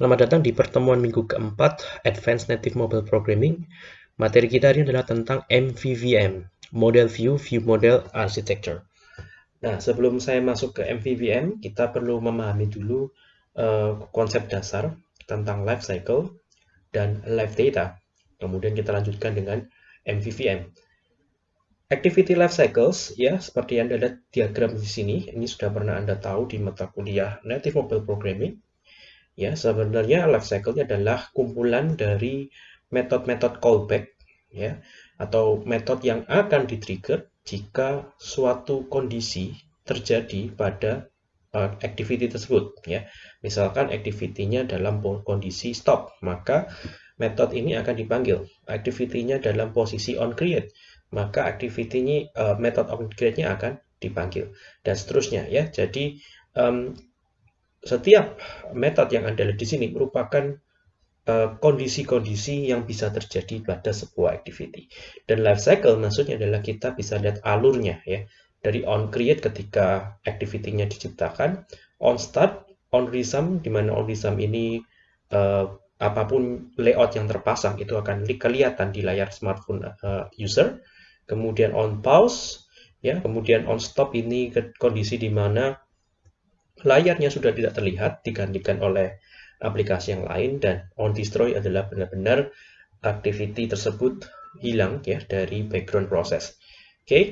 Selamat datang di pertemuan minggu keempat Advanced Native Mobile Programming. Materi kita hari ini adalah tentang MVVM, Model View View Model Architecture. Nah, sebelum saya masuk ke MVVM, kita perlu memahami dulu uh, konsep dasar tentang life cycle dan life data. Kemudian kita lanjutkan dengan MVVM. Activity life cycles, ya, seperti yang ada diagram di sini, ini sudah pernah Anda tahu di mata kuliah Native Mobile Programming Ya, sebenarnya life cycle-nya adalah kumpulan dari metode-metode callback ya atau metode yang akan di-trigger jika suatu kondisi terjadi pada uh, activity tersebut ya. Misalkan activity-nya dalam kondisi stop, maka metode ini akan dipanggil. Activity-nya dalam posisi on create, maka activity-nya uh, metode on create-nya akan dipanggil dan seterusnya ya. Jadi um, setiap metode yang Anda lihat di sini merupakan eh, kondisi-kondisi uh, yang bisa terjadi pada sebuah activity. Dan life cycle maksudnya adalah kita bisa lihat alurnya ya. Dari on create ketika activity-nya diciptakan, on start, on resume, di mana on resume ini uh, apa pun layout yang terpasang itu akan kelihatan di layar smartphone uh, user. Kemudian on pause, ya, kemudian on stop ini kondisi di mana layarnya sudah tidak terlihat digantikan oleh aplikasi yang lain dan on destroy adalah benar-benar activity tersebut hilang ya dari background proses. Oke, okay.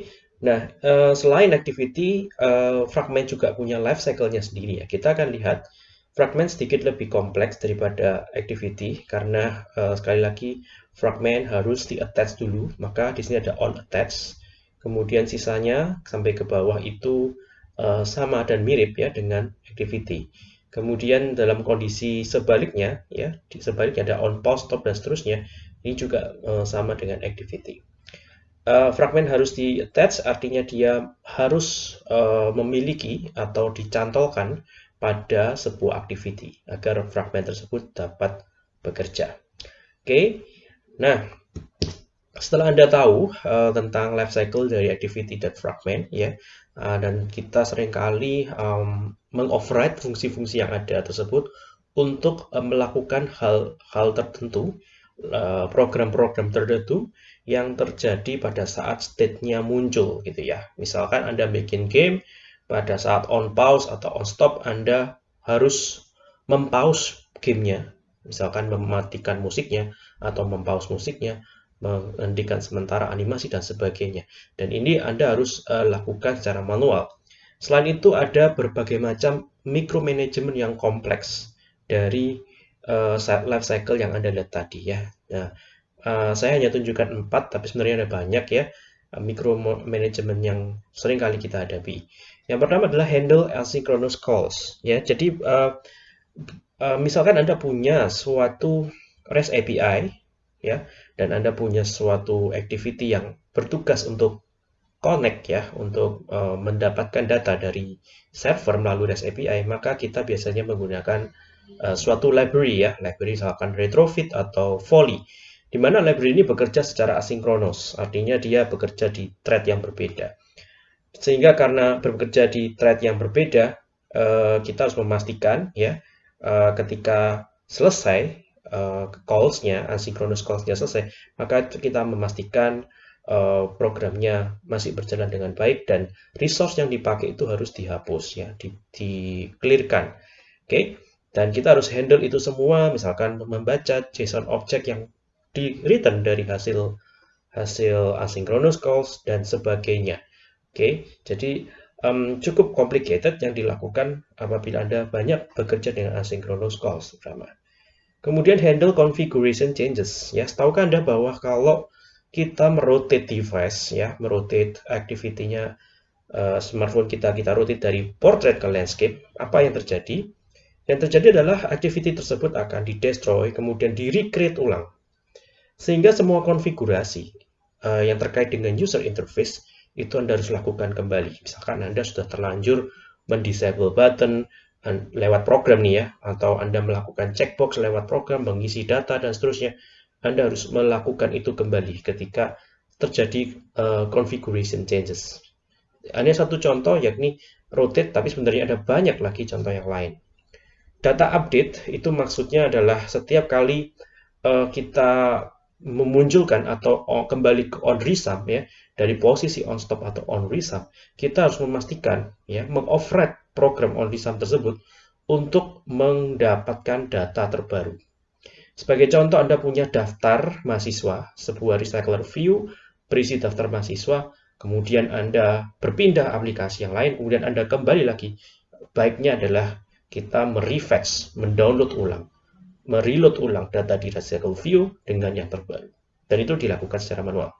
nah uh, selain activity, uh, fragment juga punya life cycle-nya sendiri ya. Kita akan lihat fragment sedikit lebih kompleks daripada activity karena uh, sekali lagi fragment harus di attach dulu, maka di sini ada on attach. Kemudian sisanya sampai ke bawah itu uh, sama dan mirip ya dengan activity. Kemudian dalam kondisi sebaliknya ya, sebaliknya ada on pause, stop dan seterusnya, ini juga uh, sama dengan activity. Uh, fragment harus di attach artinya dia harus uh, memiliki atau dicantolkan pada sebuah activity agar fragment tersebut dapat bekerja. Oke. Okay. Nah, setelah Anda tahu uh, tentang life cycle dari activity dan fragment ya, uh, dan kita sering kali um, mengoverride fungsi-fungsi yang ada tersebut untuk uh, melakukan hal-hal tertentu, program-program uh, tertentu yang terjadi pada saat state-nya muncul gitu ya. Misalkan Anda bikin game pada saat on pause atau on stop Anda harus mempause gamenya, misalkan mematikan musiknya atau mempause musiknya menghentikan sementara animasi dan sebagainya. Dan ini Anda harus uh, lakukan secara manual. Selain itu ada berbagai macam micromanagement yang kompleks dari uh, life cycle yang Anda lihat tadi ya. Nah, uh, saya hanya tunjukkan empat, tapi sebenarnya ada banyak ya micromanagement yang sering kali kita hadapi. Yang pertama adalah handle asynchronous calls. Ya, jadi uh, uh, misalkan Anda punya suatu REST API ya dan Anda punya suatu activity yang bertugas untuk connect ya untuk uh, mendapatkan data dari server melalui REST API maka kita biasanya menggunakan uh, suatu library ya library misalkan retrofit atau volley di mana library ini bekerja secara asinkronus artinya dia bekerja di thread yang berbeda. Sehingga karena bekerja di thread yang berbeda uh, kita harus memastikan ya uh, ketika selesai uh, calls-nya, asynchronous calls-nya selesai, maka kita memastikan uh, programnya masih berjalan dengan baik dan resource yang dipakai itu harus dihapus ya, di, di. Oke. Okay? Dan kita harus handle itu semua, misalkan membaca JSON object yang di return dari hasil hasil asynchronous calls dan sebagainya. Oke, okay? jadi um, cukup complicated yang dilakukan apabila Anda banyak bekerja dengan asynchronous calls, terutama. Kemudian handle configuration changes. Ya, tahukah Anda bahwa kalau kita merotate device, ya, merotate activity-nya uh, smartphone kita, kita rotate dari portrait ke landscape, apa yang terjadi? Yang terjadi adalah activity tersebut akan di-destroy, kemudian di-recreate ulang. Sehingga semua konfigurasi uh, yang terkait dengan user interface itu Anda harus lakukan kembali. Misalkan Anda sudah terlanjur mendisable button, lewat program nih ya, atau Anda melakukan checkbox lewat program, mengisi data, dan seterusnya, Anda harus melakukan itu kembali ketika terjadi uh, configuration changes. Hanya satu contoh, yakni rotate, tapi sebenarnya ada banyak lagi contoh yang lain. data update itu maksudnya adalah setiap kali uh, kita memunculkan atau kembali ke on resum ya dari posisi on stop atau on resum kita harus memastikan ya mengoverride program on resum tersebut untuk mendapatkan data terbaru. Sebagai contoh Anda punya daftar mahasiswa, sebuah recycler view berisi daftar mahasiswa, kemudian Anda berpindah aplikasi yang lain, kemudian Anda kembali lagi. Baiknya adalah kita merefresh, mendownload ulang mereload ulang data di Recycle View dengan yang terbaru. Dan itu dilakukan secara manual.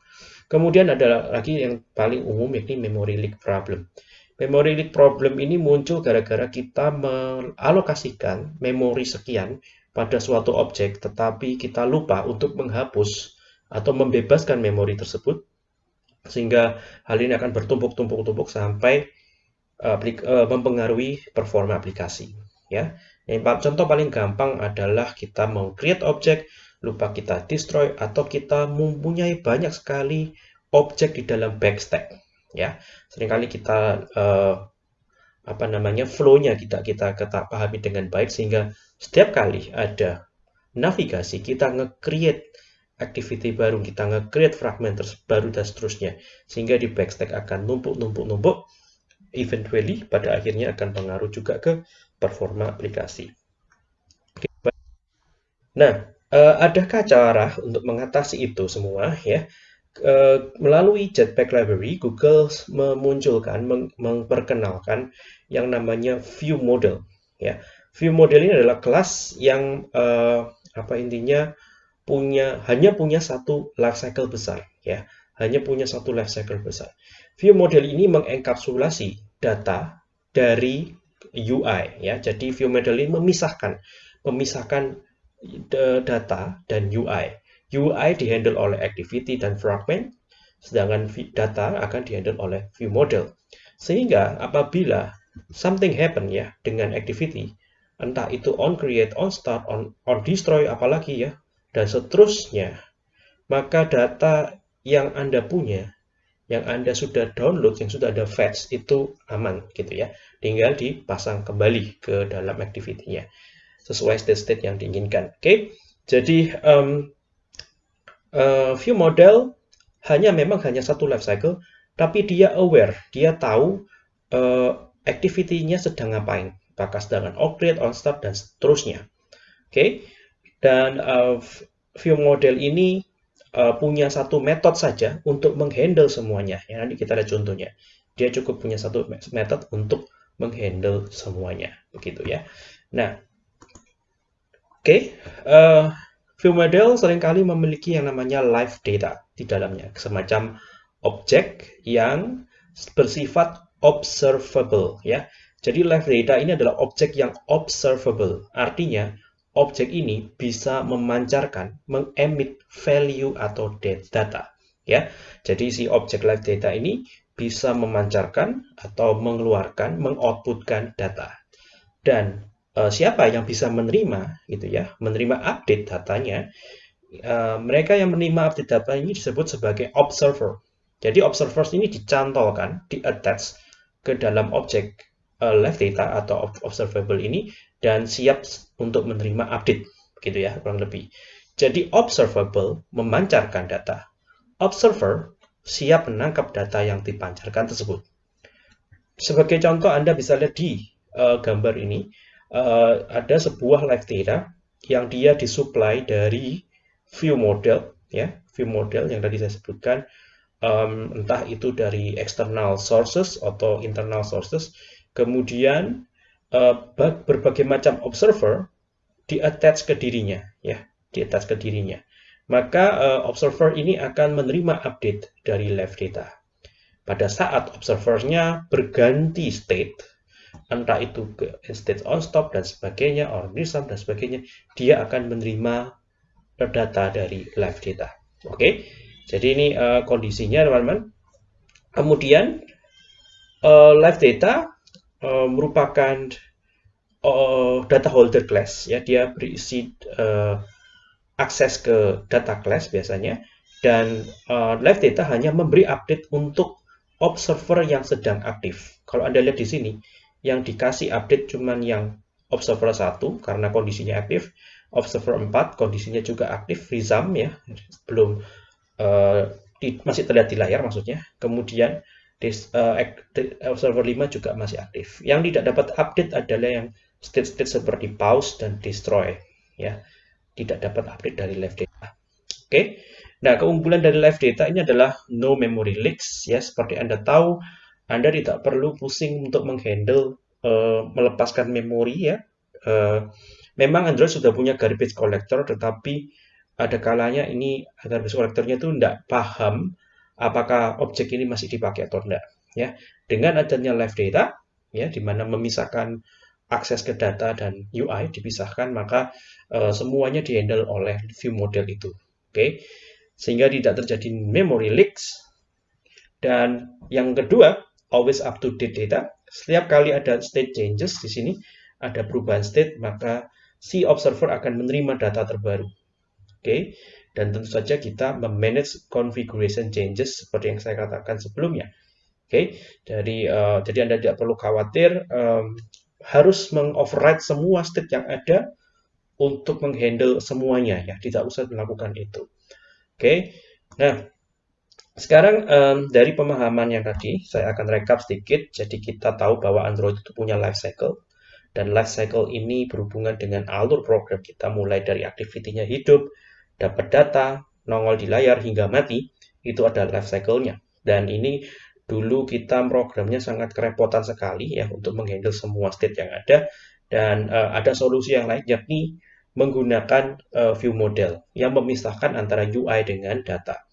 Kemudian ada lagi yang paling umum yakni memory leak problem. Memory leak problem ini muncul gara-gara kita mengalokasikan memori sekian pada suatu objek, tetapi kita lupa untuk menghapus atau membebaskan memori tersebut, sehingga hal ini akan bertumpuk-tumpuk-tumpuk sampai uh, mempengaruhi performa aplikasi. Ya, yang contoh paling gampang adalah kita mau create objek, lupa kita destroy, atau kita mempunyai banyak sekali objek di dalam backstack. Ya, sering kali kita uh, apa namanya flow-nya kita kita kita pahami dengan baik sehingga setiap kali ada navigasi kita nge-create activity baru, kita nge-create fragment baru dan seterusnya. Sehingga di backstack akan numpuk-numpuk-numpuk, eventually pada akhirnya akan pengaruh juga ke performa aplikasi. Nah, eh, adakah cara untuk mengatasi itu semua ya? Eh, melalui Jetpack Library, Google memunculkan, memperkenalkan yang namanya View Model. Ya, View Model ini adalah kelas yang eh, apa intinya punya hanya punya satu life cycle besar. Ya, hanya punya satu life cycle besar. View Model ini mengenkapsulasi data dari UI ya. Jadi view model ini memisahkan memisahkan data dan UI. UI dihandle oleh activity dan fragment, sedangkan data akan dihandle oleh view model. Sehingga apabila something happen ya dengan activity, entah itu on create, on start, on, on destroy, apalagi ya, dan seterusnya, maka data yang Anda punya yang Anda sudah download, yang sudah ada fetch, itu aman gitu ya. Tinggal dipasang kembali ke dalam activity-nya. Sesuai state-state yang diinginkan. Oke, okay? jadi um, uh, view model hanya memang hanya satu life cycle, tapi dia aware, dia tahu uh, activity-nya sedang ngapain. Apakah sedang on create, on start, dan seterusnya. Oke, okay? dan uh, view model ini uh, punya satu metode saja untuk menghandle semuanya. Ya, nanti kita lihat contohnya. Dia cukup punya satu metode untuk menghandle semuanya, begitu ya. Nah, oke, okay, uh, view model sering kali memiliki yang namanya live data di dalamnya, semacam objek yang bersifat observable ya. Jadi live data ini adalah objek yang observable. Artinya objek ini bisa memancarkan, mengemit value atau data. Ya, jadi si objek live data ini bisa memancarkan atau mengeluarkan, mengoutputkan data. Dan e, siapa yang bisa menerima, gitu ya, menerima update datanya? E, mereka yang menerima update data ini disebut sebagai observer. Jadi observers ini dicantolkan, di-attach ke dalam objek uh, live data atau observable ini dan siap untuk menerima update gitu ya kurang lebih. Jadi observable memancarkan data. Observer siap menangkap data yang dipancarkan tersebut. Sebagai contoh Anda bisa lihat di uh, gambar ini uh, ada sebuah live data yang dia disuplai dari view model ya, view model yang tadi saya sebutkan um, entah itu dari external sources atau internal sources Kemudian uh, berbagai macam observer di-attach ke dirinya, ya, di-attach ke dirinya. Maka uh, observer ini akan menerima update dari live data. Pada saat observernya berganti state, entah itu ke state on stop dan sebagainya, on resume dan sebagainya, dia akan menerima data dari live data. Oke, okay? jadi ini uh, kondisinya teman-teman. Kemudian uh, live data uh, merupakan uh, data holder class ya dia berisi uh, akses ke data class biasanya dan uh, live data hanya memberi update untuk observer yang sedang aktif. Kalau Anda lihat di sini, yang dikasih update cuman yang observer 1 karena kondisinya aktif, observer 4 kondisinya juga aktif, resum ya, belum uh, di, masih terlihat di layar maksudnya. Kemudian dis, uh, observer 5 juga masih aktif. Yang tidak dapat update adalah yang state-state seperti pause dan destroy ya. Tidak dapat update dari live data. Oke. Okay? Nah, keunggulan dari live data ini adalah no memory leaks ya. Seperti Anda tahu, Anda tidak perlu pusing untuk menghandle uh, melepaskan memori ya. Uh, memang Android sudah punya garbage collector tetapi ada kalanya ini garbage collectornya itu tidak paham apakah objek ini masih dipakai atau tidak ya. Dengan adanya live data ya di mana memisahkan akses ke data dan UI dipisahkan maka uh, semuanya dihandle oleh view model itu. Oke. Okay? sehingga tidak terjadi memory leaks. Dan yang kedua, always up to date data. Setiap kali ada state changes di sini, ada perubahan state, maka si observer akan menerima data terbaru. Oke, okay? dan tentu saja kita memanage configuration changes seperti yang saya katakan sebelumnya. Oke, okay? uh, jadi Anda tidak perlu khawatir um, harus mengoverride semua state yang ada untuk menghandle semuanya ya, tidak usah melakukan itu. Oke, nah sekarang um, dari pemahaman yang tadi, saya akan rekap sedikit. Jadi kita tahu bahwa Android itu punya life cycle. Dan life cycle ini berhubungan dengan alur program kita mulai dari aktivitinya hidup, dapat data, nongol di layar hingga mati. Itu ada life cycle-nya. Dan ini dulu kita programnya sangat kerepotan sekali ya untuk menghandle semua state yang ada. Dan uh, ada solusi yang lain yakni menggunakan uh, view model yang memisahkan antara UI dengan data.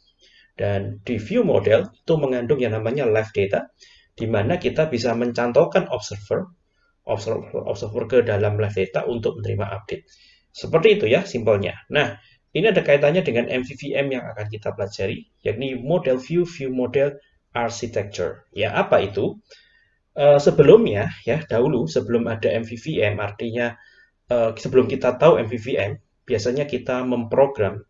Dan di view model itu mengandung yang namanya live data, di mana kita bisa mencantolkan observer, observer, observer ke dalam live data untuk menerima update. Seperti itu ya simpelnya. Nah, ini ada kaitannya dengan MVVM yang akan kita pelajari, yakni model view, view model architecture. Ya, apa itu? Uh, sebelumnya, ya dahulu sebelum ada MVVM, artinya uh, sebelum kita tahu MVVM, biasanya kita memprogram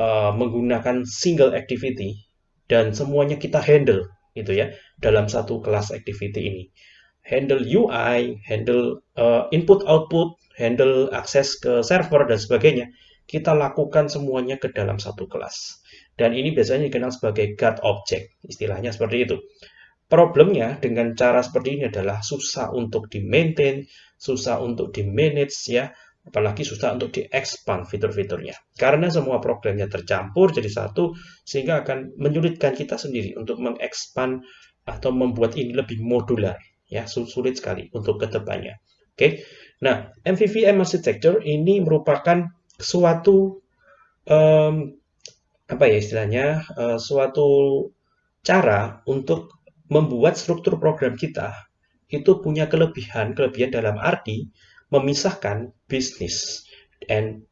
uh, menggunakan single activity dan semuanya kita handle gitu ya dalam satu kelas activity ini. Handle UI, handle uh, input output, handle akses ke server dan sebagainya. Kita lakukan semuanya ke dalam satu kelas. Dan ini biasanya dikenal sebagai God object, istilahnya seperti itu. Problemnya dengan cara seperti ini adalah susah untuk di-maintain, susah untuk di-manage ya, apalagi susah untuk di-expand fitur-fiturnya. Karena semua programnya tercampur jadi satu, sehingga akan menyulitkan kita sendiri untuk mengekspand atau membuat ini lebih modular. Ya, sulit sekali untuk ke depannya. Oke, nah MVVM architecture ini merupakan suatu um, apa ya istilahnya, uh, suatu cara untuk membuat struktur program kita itu punya kelebihan-kelebihan dalam arti memisahkan bisnis and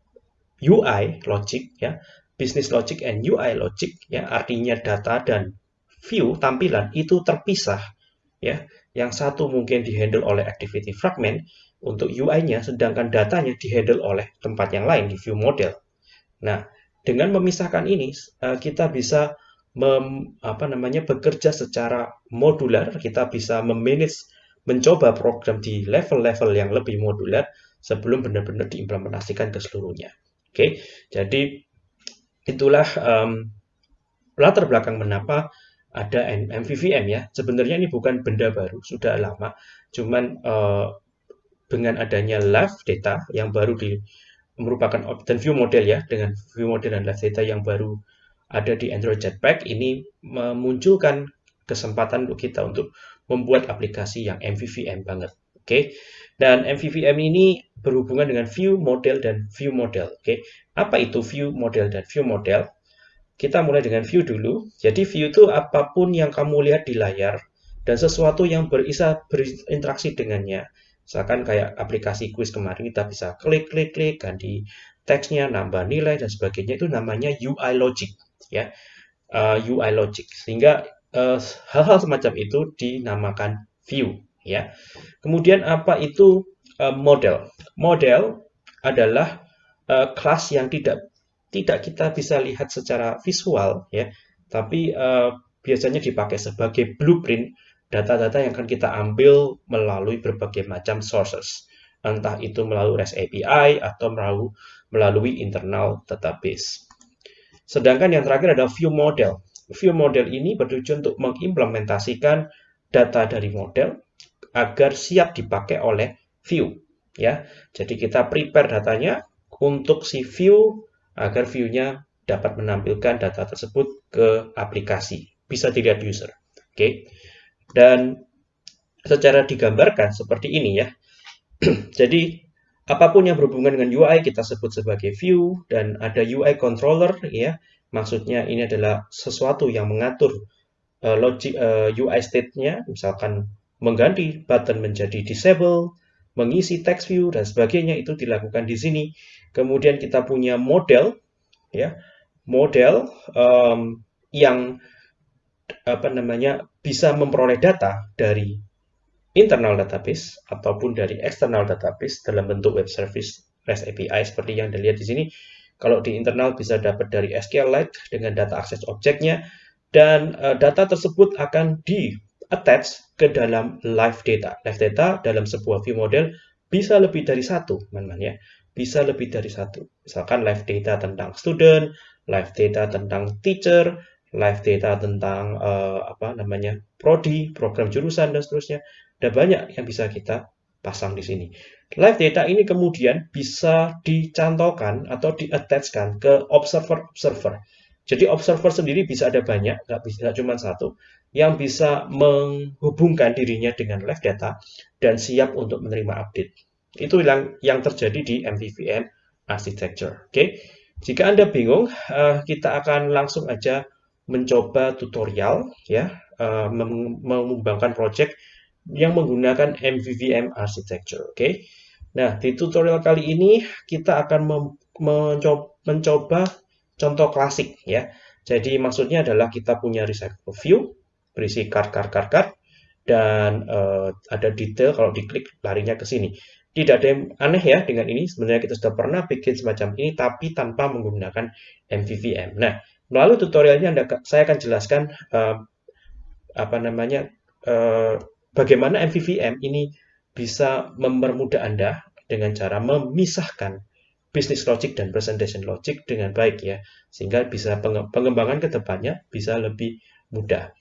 UI logic ya, business logic and UI logic ya, artinya data dan view tampilan itu terpisah ya. Yang satu mungkin dihandle oleh activity fragment untuk UI-nya sedangkan datanya dihandle oleh tempat yang lain di view model. Nah, dengan memisahkan ini eh, kita bisa mem, apa namanya bekerja secara modular, kita bisa memanage mencoba program di level-level yang lebih modular sebelum benar-benar diimplementasikan ke seluruhnya. Oke, jadi itulah um, latar belakang mengapa ada MVVM ya. Sebenarnya ini bukan benda baru, sudah lama. Cuman uh, dengan adanya live data yang baru di merupakan dan view model ya dengan view model dan live data yang baru ada di Android Jetpack ini memunculkan kesempatan untuk kita untuk membuat aplikasi yang MVVM banget. Oke. Okay? Dan MVVM ini berhubungan dengan view model dan view model. Oke. Okay? Apa itu view model dan view model? Kita mulai dengan view dulu. Jadi view itu apa pun yang kamu lihat di layar dan sesuatu yang berisa berinteraksi dengannya. Misalkan kayak aplikasi quiz kemarin kita bisa klik klik klik ganti teksnya, nambah nilai dan sebagainya itu namanya UI logic ya uh, eh, UI logic sehingga eh, hal-hal uh, semacam itu dinamakan view ya kemudian apa itu uh, model model adalah uh, kelas yang tidak tidak kita bisa lihat secara visual ya tapi biasanya dipakai sebagai blueprint data-data yang akan kita ambil melalui berbagai macam sources entah itu melalui REST API atau melalui, melalui internal database. Sedangkan yang terakhir ada view model. View model ini bertujuan untuk mengimplementasikan data dari model agar siap dipakai oleh view. Ya, jadi kita prepare datanya untuk si view agar view-nya dapat menampilkan data tersebut ke aplikasi. Bisa dilihat user. Oke. Dan secara digambarkan seperti ini ya. Jadi apa pun yang berhubungan dengan UI kita sebut sebagai view dan ada UI controller ya. Maksudnya ini adalah sesuatu yang mengatur uh, logic uh, eh, UI state-nya, misalkan mengganti button menjadi disable, mengisi text view dan sebagainya itu dilakukan di sini. Kemudian kita punya model ya. Model um, yang apa namanya bisa memperoleh data dari internal database ataupun dari external database dalam bentuk web service REST API seperti yang dilihat di sini. Kalau di internal bisa dapat dari SQLite dengan data akses objeknya dan uh, data tersebut akan di attach ke dalam live data. Live data dalam sebuah view model bisa lebih dari satu, teman-teman ya. Bisa lebih dari satu. Misalkan live data tentang student, live data tentang teacher, live data tentang uh, apa namanya prodi, program jurusan dan seterusnya. Ada banyak yang bisa kita pasang di sini. Live data ini kemudian bisa dicantolkan atau diattachkan ke observer-observer. Jadi observer sendiri bisa ada banyak, nggak bisa cuma satu, yang bisa menghubungkan dirinya dengan live data dan siap untuk menerima update. Itu yang yang terjadi di MVVM architecture. Oke, jika anda bingung, uh, kita akan langsung aja mencoba tutorial ya uh, mengembangkan project yang menggunakan MVVM architecture. Oke. Okay? Nah, di tutorial kali ini kita akan mencoba, mencoba contoh klasik ya. Jadi maksudnya adalah kita punya recycle view berisi card card card card dan uh, ada detail kalau diklik larinya ke sini. Tidak ada yang aneh ya dengan ini. Sebenarnya kita sudah pernah bikin semacam ini tapi tanpa menggunakan MVVM. Nah, Melalui tutorialnya saya akan jelaskan uh, apa namanya uh, bagaimana MVVM ini bisa mempermudah Anda dengan cara memisahkan business logic dan presentation logic dengan baik ya sehingga bisa pengembangan ke depannya bisa lebih mudah.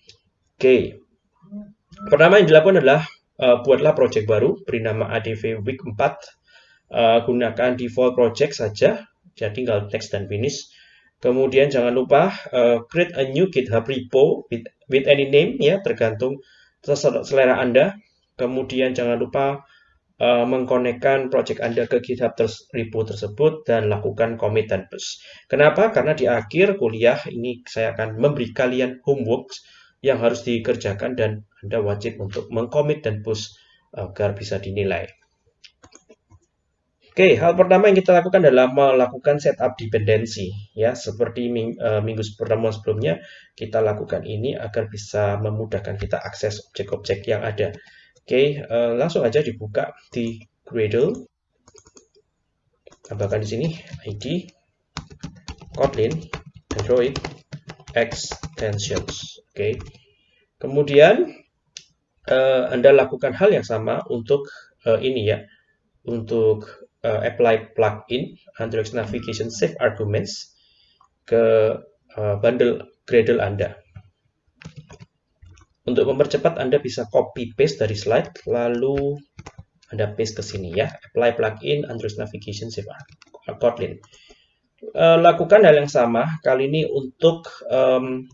Oke. Pertama yang dilakukan adalah uh, buatlah project baru beri nama ADV week 4 uh, gunakan default project saja jadi tinggal text dan finish Kemudian jangan lupa uh, create a new GitHub repo with, with any name ya, tergantung selera Anda. Kemudian jangan lupa uh, mengkonekkan project Anda ke GitHub ters repo tersebut dan lakukan commit dan push. Kenapa? Karena di akhir kuliah ini saya akan memberi kalian homework yang harus dikerjakan dan Anda wajib untuk mengcommit dan push agar bisa dinilai. Oke, hal pertama yang kita lakukan adalah melakukan setup dependensi. Ya, seperti ming, uh, minggu pertemuan sebelumnya, kita lakukan ini agar bisa memudahkan kita akses objek-objek yang ada. Oke, uh, langsung aja dibuka di Gradle. Tambahkan di sini ID, Kotlin, Android, Extensions. Oke, kemudian uh, Anda lakukan hal yang sama untuk uh, ini ya, untuk uh, apply plugin Android Navigation Save Arguments ke uh, bundle Gradle Anda. Untuk mempercepat, Anda bisa copy paste dari slide, lalu Anda paste ke sini ya. Apply plugin Android Navigation Save Kotlin. Uh, lakukan hal yang sama, kali ini untuk um,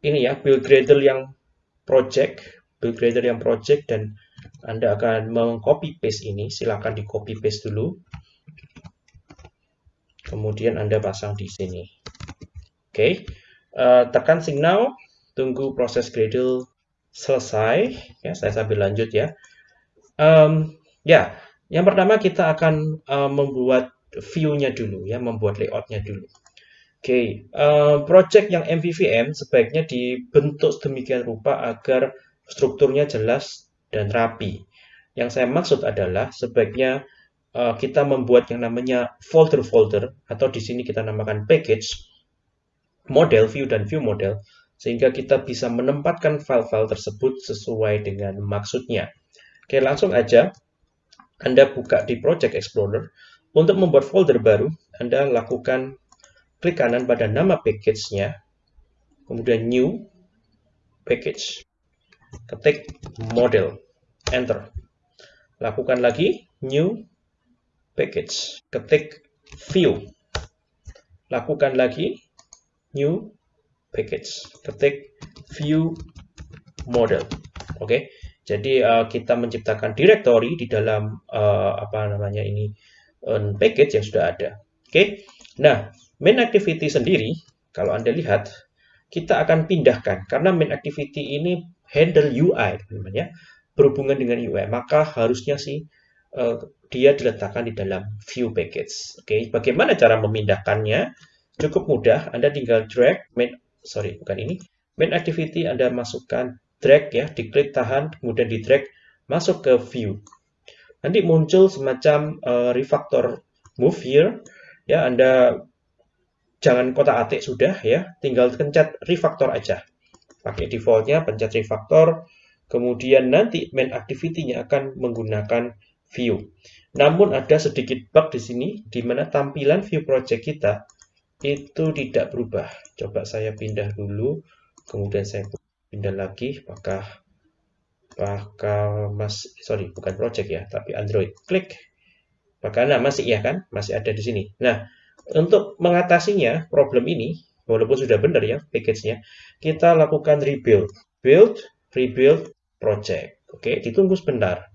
ini ya, build Gradle yang project, build Gradle yang project dan anda akan mengcopy paste ini, silakan di copy paste dulu. Kemudian Anda pasang di sini. Oke, okay. uh, eh, tekan signal, tunggu proses Gradle selesai. Ya, saya sambil lanjut ya. Um, ya, yang pertama kita akan uh, membuat view-nya dulu ya, membuat layout-nya dulu. Oke, okay. uh, project yang MVVM sebaiknya dibentuk sedemikian rupa agar strukturnya jelas dan rapi. Yang saya maksud adalah sebaiknya uh, kita membuat yang namanya folder-folder atau di sini kita namakan package model view dan view model sehingga kita bisa menempatkan file-file tersebut sesuai dengan maksudnya. Oke, langsung aja Anda buka di Project Explorer. Untuk membuat folder baru, Anda lakukan klik kanan pada nama package-nya, kemudian New, Package, ketik Model, Enter. Lakukan lagi, New, Package, ketik View. Lakukan lagi, New, Package, ketik View, Model. Oke, jadi uh, kita menciptakan directory di dalam uh, apa namanya ini uh, package yang sudah ada. Oke, nah main activity sendiri kalau anda lihat kita akan pindahkan karena main activity ini handle UI teman-teman berhubungan dengan UI maka harusnya sih uh, dia diletakkan di dalam view package. Oke, okay? bagaimana cara memindahkannya? Cukup mudah, Anda tinggal drag main sorry bukan ini main activity Anda masukkan drag ya, diklik tahan, kemudian di drag masuk ke view. Nanti muncul semacam uh, refactor move here. Ya, Anda jangan kotak atik sudah ya, tinggal pencet refactor aja. Pakai defaultnya pencet refactor, kemudian nanti main activity-nya akan menggunakan view. Namun ada sedikit bug di sini, di mana tampilan view project kita itu tidak berubah. Coba saya pindah dulu, kemudian saya pindah lagi. Apakah apakah mas sorry bukan project ya tapi Android. Klik. Nah masih ya kan? Masih ada di sini. Nah untuk mengatasinya problem ini walaupun sudah benar ya package-nya. Kita lakukan rebuild. Build rebuild project. Oke ditunggu sebentar.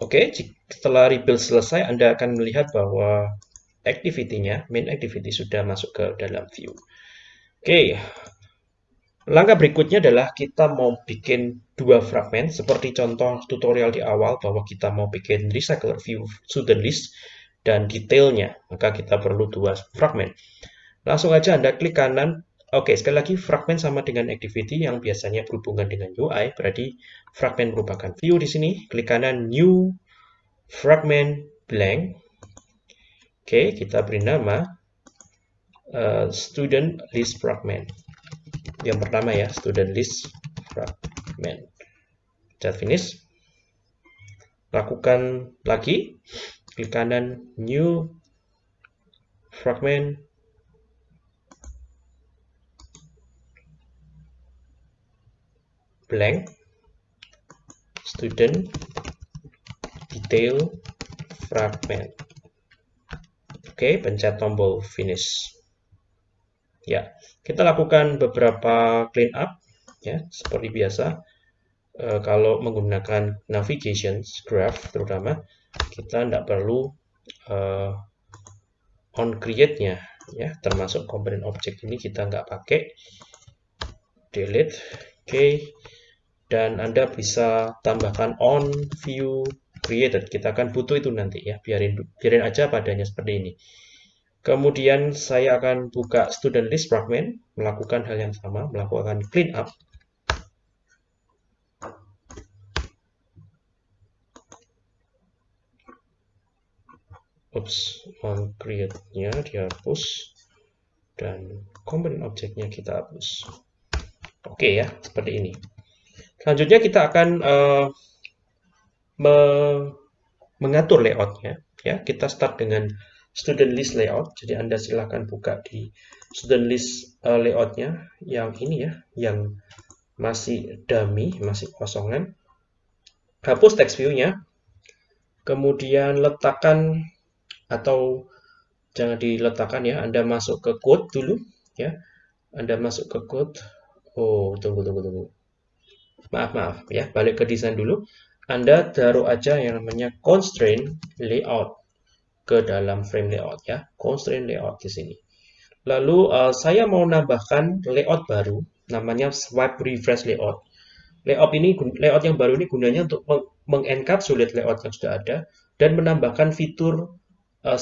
Oke setelah rebuild selesai Anda akan melihat bahwa activity-nya main activity sudah masuk ke dalam view. Oke Langkah berikutnya adalah kita mau bikin dua fragmen, seperti contoh tutorial di awal bahwa kita mau bikin recycler view student list dan detailnya, maka kita perlu dua fragmen. Langsung aja Anda klik kanan, oke sekali lagi fragmen sama dengan activity yang biasanya berhubungan dengan UI, berarti fragmen merupakan view di sini, klik kanan new fragment blank. Oke, kita beri nama uh, student list fragment. Yang pertama ya student list fragment. Cat finish. Lakukan lagi klik kanan new fragment. Blank. Student. Detail fragment. Oke pencet tombol finish. Ya kita lakukan beberapa clean up, ya, seperti biasa. E, kalau menggunakan navigation graph terutama, kita tidak perlu e, on create-nya, ya, termasuk komponen objek ini kita nggak pakai. Delete, oke. Okay. Dan Anda bisa tambahkan on view created. Kita akan butuh itu nanti ya, biarin biarin aja padanya seperti ini. Kemudian saya akan buka student list fragment, melakukan hal yang sama, melakukan clean up. Oops, on create-nya dihapus dan komponen objeknya kita hapus. Oke ya, seperti ini. Selanjutnya kita akan uh, me mengatur layoutnya. Ya, kita start dengan student list layout. Jadi Anda silahkan buka di student list uh, layoutnya yang ini ya, yang masih dummy, masih kosongan. Hapus text view-nya. Kemudian letakkan atau jangan diletakkan ya, Anda masuk ke code dulu ya. Anda masuk ke code. Oh, tunggu tunggu tunggu. Maaf, maaf ya, balik ke desain dulu. Anda taruh aja yang namanya constraint layout ke dalam frame layout ya, constraint layout di sini. Lalu uh, saya mau nambahkan layout baru, namanya swipe refresh layout. Layout ini layout yang baru ini gunanya untuk mengencapsulate layout yang sudah ada dan menambahkan fitur uh,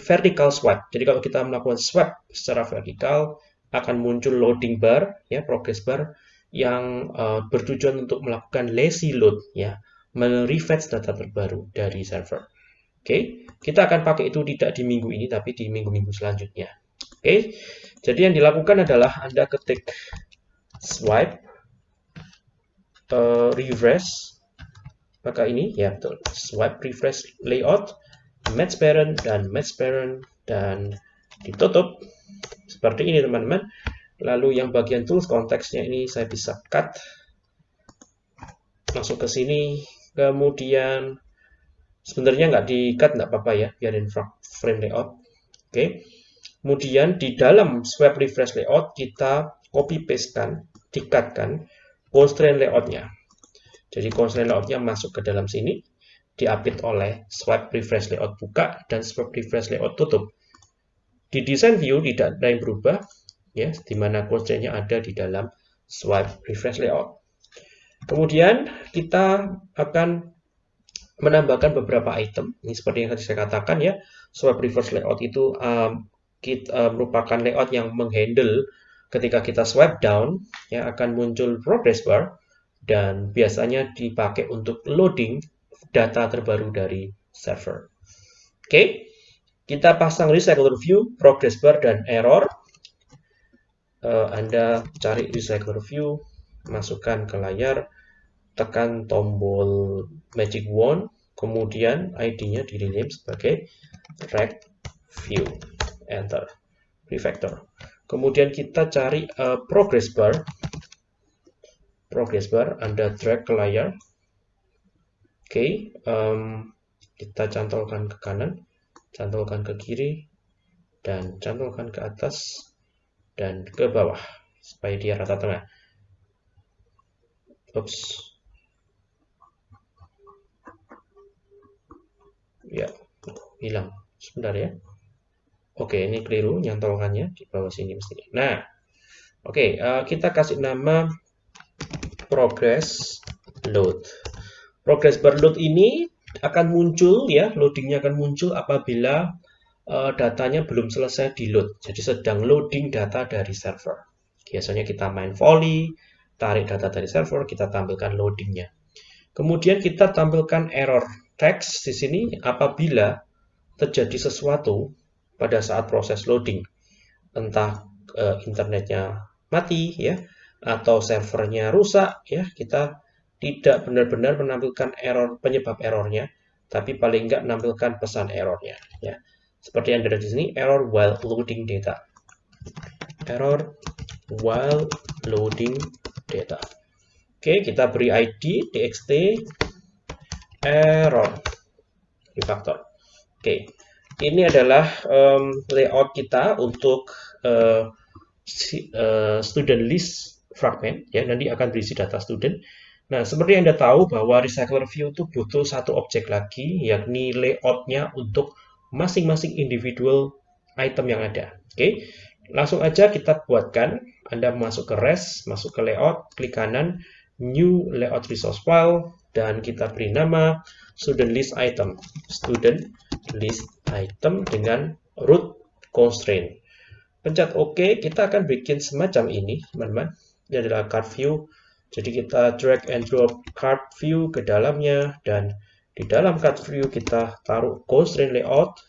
vertical swipe. Jadi kalau kita melakukan swipe secara vertikal akan muncul loading bar ya, progress bar yang uh, bertujuan untuk melakukan lazy load ya, merefetch data terbaru dari server. Oke, kita akan pakai itu tidak di minggu ini, tapi di minggu-minggu selanjutnya. Oke, jadi yang dilakukan adalah Anda ketik swipe, uh, refresh, maka ini ya betul swipe refresh layout match parent dan match parent dan ditutup. Seperti ini teman-teman. Lalu yang bagian tools konteksnya ini saya bisa cut. Masuk ke sini. Kemudian sebenarnya nggak di cut nggak apa-apa ya. Biarin frame layout. Oke. Kemudian di dalam swipe refresh layout kita copy paste kan di constraint layoutnya. Jadi constraint layoutnya masuk ke dalam sini diapit oleh swipe refresh layout buka dan swipe refresh layout tutup. Di design view tidak ada yang berubah, ya, di mana constraint-nya ada di dalam swipe refresh layout. Kemudian kita akan menambahkan beberapa item. Ini seperti yang tadi saya katakan ya, swipe refresh layout itu um, kita, uh, merupakan layout yang menghandle ketika kita swipe down, ya akan muncul progress bar dan biasanya dipakai untuk loading data terbaru dari server. Oke, kita pasang recycler view, progress bar, dan error. Uh, Anda cari recycler view, masukkan ke layar, tekan tombol magic wand, kemudian ID-nya di rename sebagai rect view, enter, refactor. Kemudian kita cari uh, progress bar, progress bar, Anda drag ke layar. Oke, okay, um, kita cantolkan ke kanan, cantolkan ke kiri, dan cantolkan ke atas dan ke bawah supaya dia rata tengah. Oops. Ya, hilang. Sebentar ya. Oke, ini keliru nyantolkannya di bawah sini mestinya. Nah, oke, uh, kita kasih nama progress load. Progress bar load ini akan muncul ya, loadingnya akan muncul apabila uh, datanya belum selesai di load. Jadi sedang loading data dari server. Biasanya kita main volley, tarik data dari server, kita tampilkan loadingnya. Kemudian kita tampilkan error text di sini apabila terjadi sesuatu pada saat proses loading. Entah uh, internetnya mati ya, atau servernya rusak ya kita tidak benar-benar menampilkan error penyebab errornya tapi paling enggak menampilkan pesan errornya ya. Seperti yang ada di sini error while loading data. Error while loading data. Oke kita beri id txt error refactor. Oke ini adalah um, layout kita untuk uh, student list fragment ya. Nanti akan berisi data student. Nah, seperti Anda tahu bahwa recycler view itu butuh satu objek lagi yakni layoutnya untuk masing-masing individual item yang ada. Oke. Langsung aja kita buatkan. Anda masuk ke res, masuk ke layout, klik kanan, new layout resource file dan kita beri nama student list item. Student list item dengan root constraint. Pencet OK, kita akan bikin semacam ini, teman-teman ini adalah card view. Jadi kita drag and drop card view ke dalamnya dan di dalam card view kita taruh constraint layout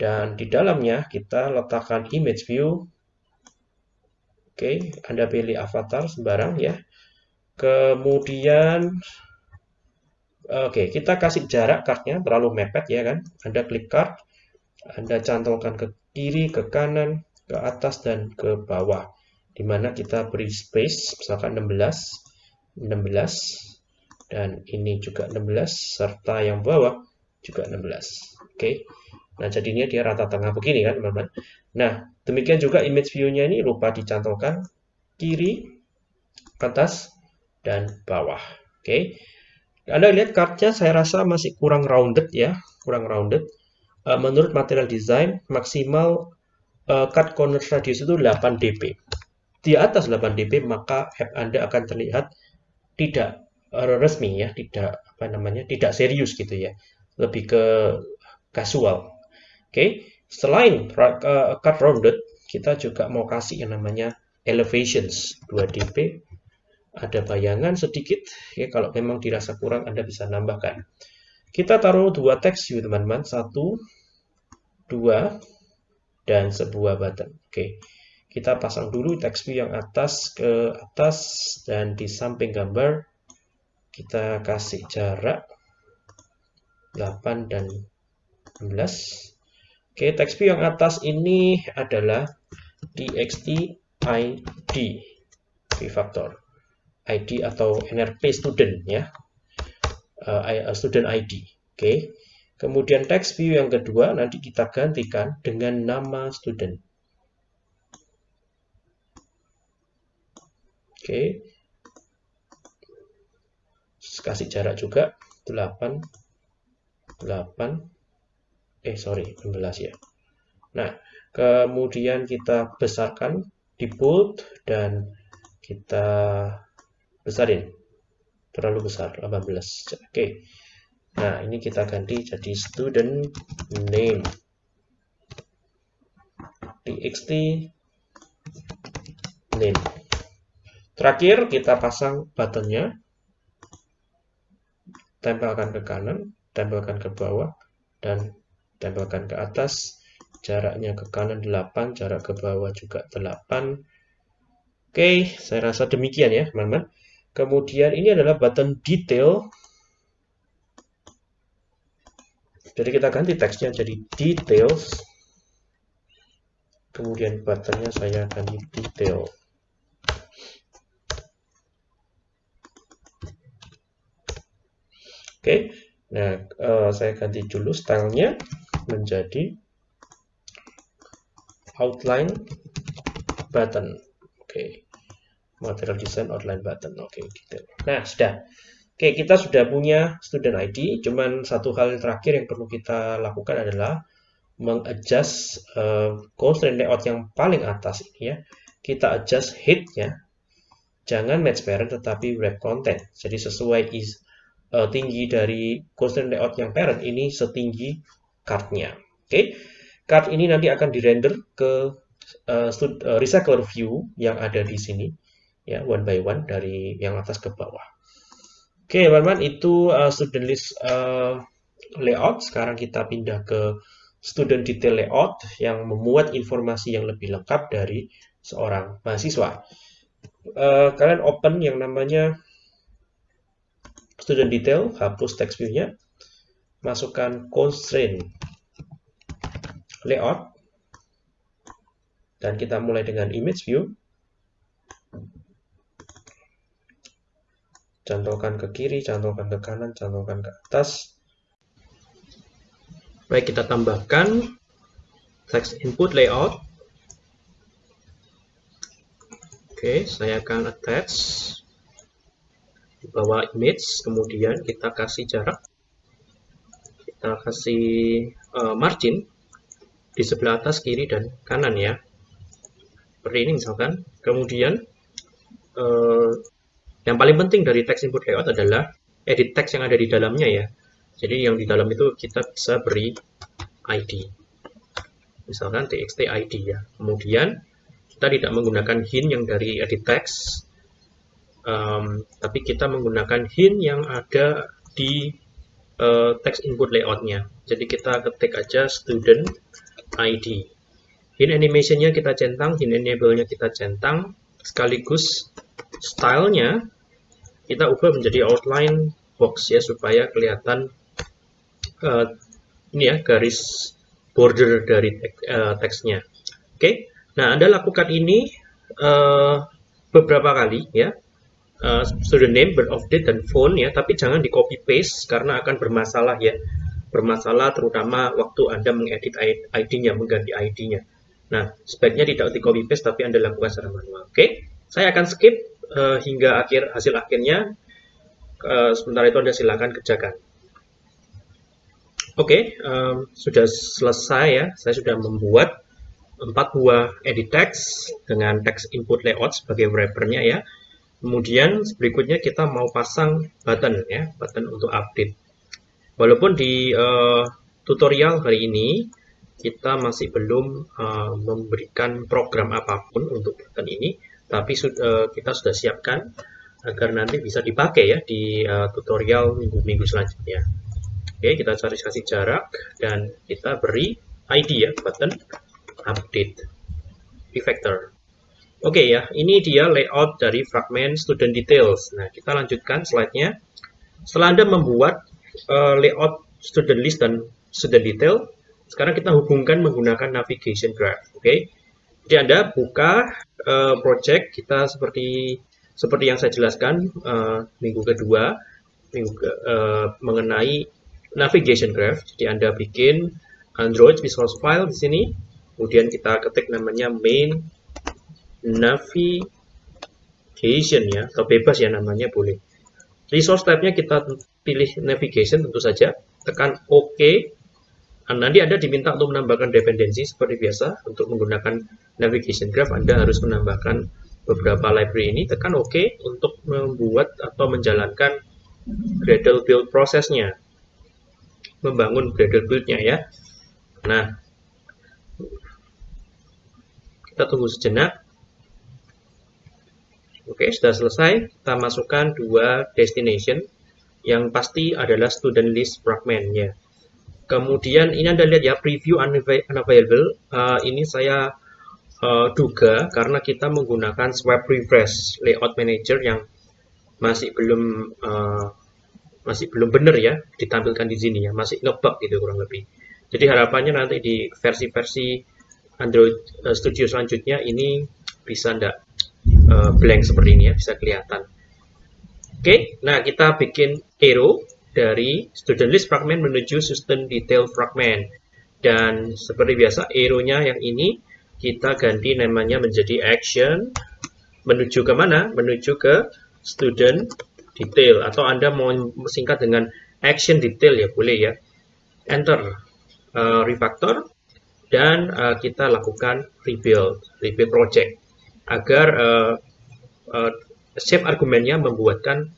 dan di dalamnya kita letakkan image view. Oke, Anda pilih avatar sembarang ya. Kemudian Oke, kita kasih jarak cardnya terlalu mepet ya kan. Anda klik card, Anda cantolkan ke kiri, ke kanan, ke atas, dan ke bawah di mana kita beri space misalkan 16 16 dan ini juga 16 serta yang bawah juga 16 oke okay. nah jadinya dia rata tengah begini kan teman-teman nah demikian juga image view-nya ini lupa dicantolkan kiri atas dan bawah oke okay. Anda lihat kartnya saya rasa masih kurang rounded ya, kurang rounded. Uh, menurut material design maksimal uh, cut corner radius itu 8 dp di atas 8 dB maka app Anda akan terlihat tidak eh, resmi ya, tidak apa namanya, tidak serius gitu ya. Lebih ke casual. Oke, okay. selain cut rounded, kita juga mau kasih yang namanya elevations 2 dB. Ada bayangan sedikit ya kalau memang dirasa kurang Anda bisa nambahkan. Kita taruh dua teks view teman-teman, satu, dua, dan sebuah button. Oke. Okay kita pasang dulu text view yang atas ke atas dan di samping gambar kita kasih jarak 8 dan 16 oke text view yang atas ini adalah txt id vfactor. Id atau nrp student ya. Uh, student id oke. Kemudian text view yang kedua nanti kita gantikan dengan nama student oke. Kasih jarak juga. 8 8 eh sorry 16 ya. Nah kemudian kita besarkan di bold dan kita besarin. Terlalu besar 18 oke. Nah ini kita ganti jadi student name. Txt name terakhir kita pasang buttonnya tempelkan ke kanan, tempelkan ke bawah, dan tempelkan ke atas. Jaraknya ke kanan 8, jarak ke bawah juga 8. Oke, saya rasa demikian ya, teman-teman. Kemudian ini adalah button detail. Jadi kita ganti teksnya jadi details. Kemudian buttonnya saya ganti detail. Oke, nah uh, saya ganti dulu stylenya menjadi outline button. Oke, material design outline button. Oke, gitu. Nah, sudah. Oke, kita sudah punya student ID. Cuman satu hal terakhir yang perlu kita lakukan adalah mengadjust uh, constraint layout yang paling atas ini ya. Kita adjust height-nya. Jangan match parent tetapi wrap content. Jadi sesuai is uh, tinggi dari constraint layout yang parent ini setinggi cardnya. Oke, okay? card ini nanti akan dirender ke uh, uh, recycler view yang ada di sini, ya one by one dari yang atas ke bawah. Oke, okay, teman-teman, itu uh, student list uh, layout. Sekarang kita pindah ke student detail layout yang memuat informasi yang lebih lengkap dari seorang mahasiswa. Uh, kalian open yang namanya student detail, hapus text view-nya, masukkan constraint layout, dan kita mulai dengan image view, cantolkan ke kiri, cantolkan ke kanan, cantolkan ke atas. Baik, kita tambahkan text input layout. Oke, saya akan attach di bawah image kemudian kita kasih jarak. Kita kasih uh, margin di sebelah atas kiri dan kanan ya. Seperti ini misalkan. Kemudian uh, yang paling penting dari text input layout adalah edit text yang ada di dalamnya ya. Jadi yang di dalam itu kita bisa beri ID misalkan txt ID ya. Kemudian kita tidak menggunakan hint yang dari edit text um, tapi kita menggunakan hint yang ada di uh, text input layoutnya. Jadi kita ketik aja student ID. Hint animationnya kita centang, hint enable-nya kita centang, sekaligus stylenya kita ubah menjadi outline box ya supaya kelihatan uh, ini ya garis border dari tek, uh, teksnya. Oke, okay? nah Anda lakukan ini uh, beberapa kali ya uh, student name, birth dan phone ya, tapi jangan di copy paste karena akan bermasalah ya. Bermasalah terutama waktu Anda mengedit ID-nya, mengganti ID-nya. Nah, sebaiknya tidak di copy paste tapi Anda lakukan secara manual. Oke, okay? saya akan skip uh, hingga akhir hasil akhirnya. Uh, sementara itu Anda silakan kerjakan. Oke, okay, um, sudah selesai ya. Saya sudah membuat empat buah edit text dengan text input layout sebagai wrappernya ya. Kemudian berikutnya kita mau pasang button ya, button untuk update. Walaupun di uh, tutorial hari ini kita masih belum uh, memberikan program apa pun untuk button ini, tapi uh, kita sudah siapkan agar nanti bisa dipakai ya di uh, tutorial minggu-minggu selanjutnya. Oke, kita cari kasih jarak dan kita beri ID ya, button update vector. Oke okay, ya, ini dia layout dari fragment student details. Nah, kita lanjutkan slide-nya. setelah Anda membuat uh, layout student list dan student detail, sekarang kita hubungkan menggunakan navigation graph. Oke, okay? jadi Anda buka uh, project kita seperti seperti yang saya jelaskan uh, minggu kedua, minggu uh, mengenai navigation graph. Jadi Anda bikin Android resource file di sini, kemudian kita ketik namanya main navigation ya, atau bebas ya namanya boleh. Resource type-nya kita pilih navigation tentu saja, tekan OK. Nah, nanti Anda diminta untuk menambahkan dependensi seperti biasa. Untuk menggunakan navigation graph, Anda harus menambahkan beberapa library ini. Tekan OK untuk membuat atau menjalankan Gradle build prosesnya. Membangun Gradle build-nya ya. Nah, kita tunggu sejenak. Oke, sudah selesai. Kita masukkan dua destination yang pasti adalah student list fragmentnya. Kemudian ini Anda lihat ya, preview unavailable. Uh, ini saya uh, duga karena kita menggunakan swipe refresh layout manager yang masih belum uh, masih belum benar ya ditampilkan di sini ya, masih ngebug gitu kurang lebih. Jadi harapannya nanti di versi-versi Android Studio selanjutnya ini bisa ndak uh, blank seperti ini ya, bisa kelihatan. Oke, okay, nah kita bikin arrow dari student list fragment menuju student detail fragment. Dan seperti biasa, arrow-nya yang ini kita ganti namanya menjadi action. Menuju ke mana? Menuju ke student detail. Atau Anda mau singkat dengan action detail ya, boleh ya. Enter. Uh, refactor. Dan uh, kita lakukan rebuild, rebuild project agar uh, uh, shape argumennya membuatkan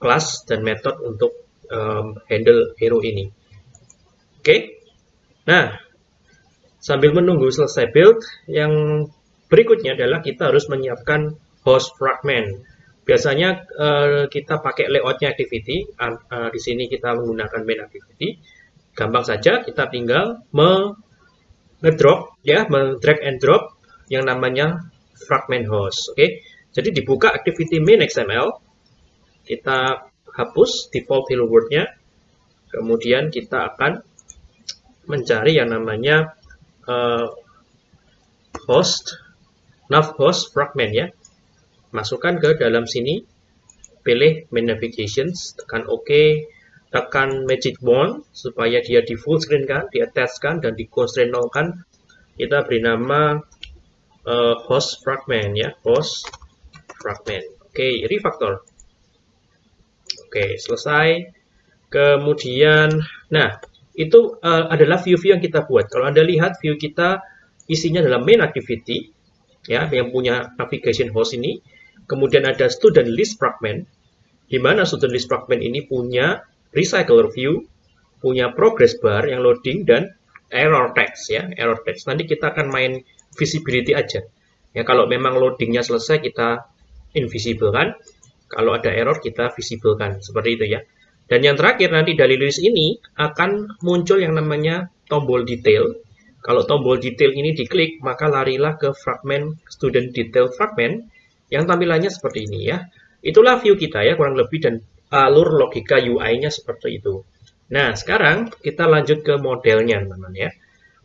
kelas dan metode untuk um, handle hero ini. Oke, okay? nah sambil menunggu selesai build, yang berikutnya adalah kita harus menyiapkan host fragment. Biasanya uh, kita pakai layoutnya activity, uh, uh, di sini kita menggunakan main activity. Gampang saja, kita tinggal ngedrop ya, drag and drop yang namanya fragment host. Oke, okay? jadi dibuka activity main XML, kita hapus default hello world-nya, kemudian kita akan mencari yang namanya uh, host, nav host fragment ya. Masukkan ke dalam sini, pilih main navigations, tekan OK, tekan magic wand supaya dia di full screen kan, di attach kan, dan di constraint kan. Kita beri nama uh, host fragment ya host fragment. Oke okay, refactor oke okay, selesai. Kemudian nah itu uh, adalah view-view yang kita buat. Kalau anda lihat view kita isinya adalah main activity ya yang punya navigation host ini. Kemudian ada student list fragment di mana student list fragment ini punya recycler view punya progress bar yang loading dan error text ya error text. Nanti kita akan main visibility aja. Ya kalau memang loadingnya selesai kita invisible kan. Kalau ada error kita visible kan. Seperti itu ya. Dan yang terakhir nanti dari list ini akan muncul yang namanya tombol detail. Kalau tombol detail ini diklik, maka larilah ke fragment student detail fragment yang tampilannya seperti ini ya. Itulah view kita ya kurang lebih dan alur logika UI-nya seperti itu. Nah, sekarang kita lanjut ke modelnya teman-teman ya.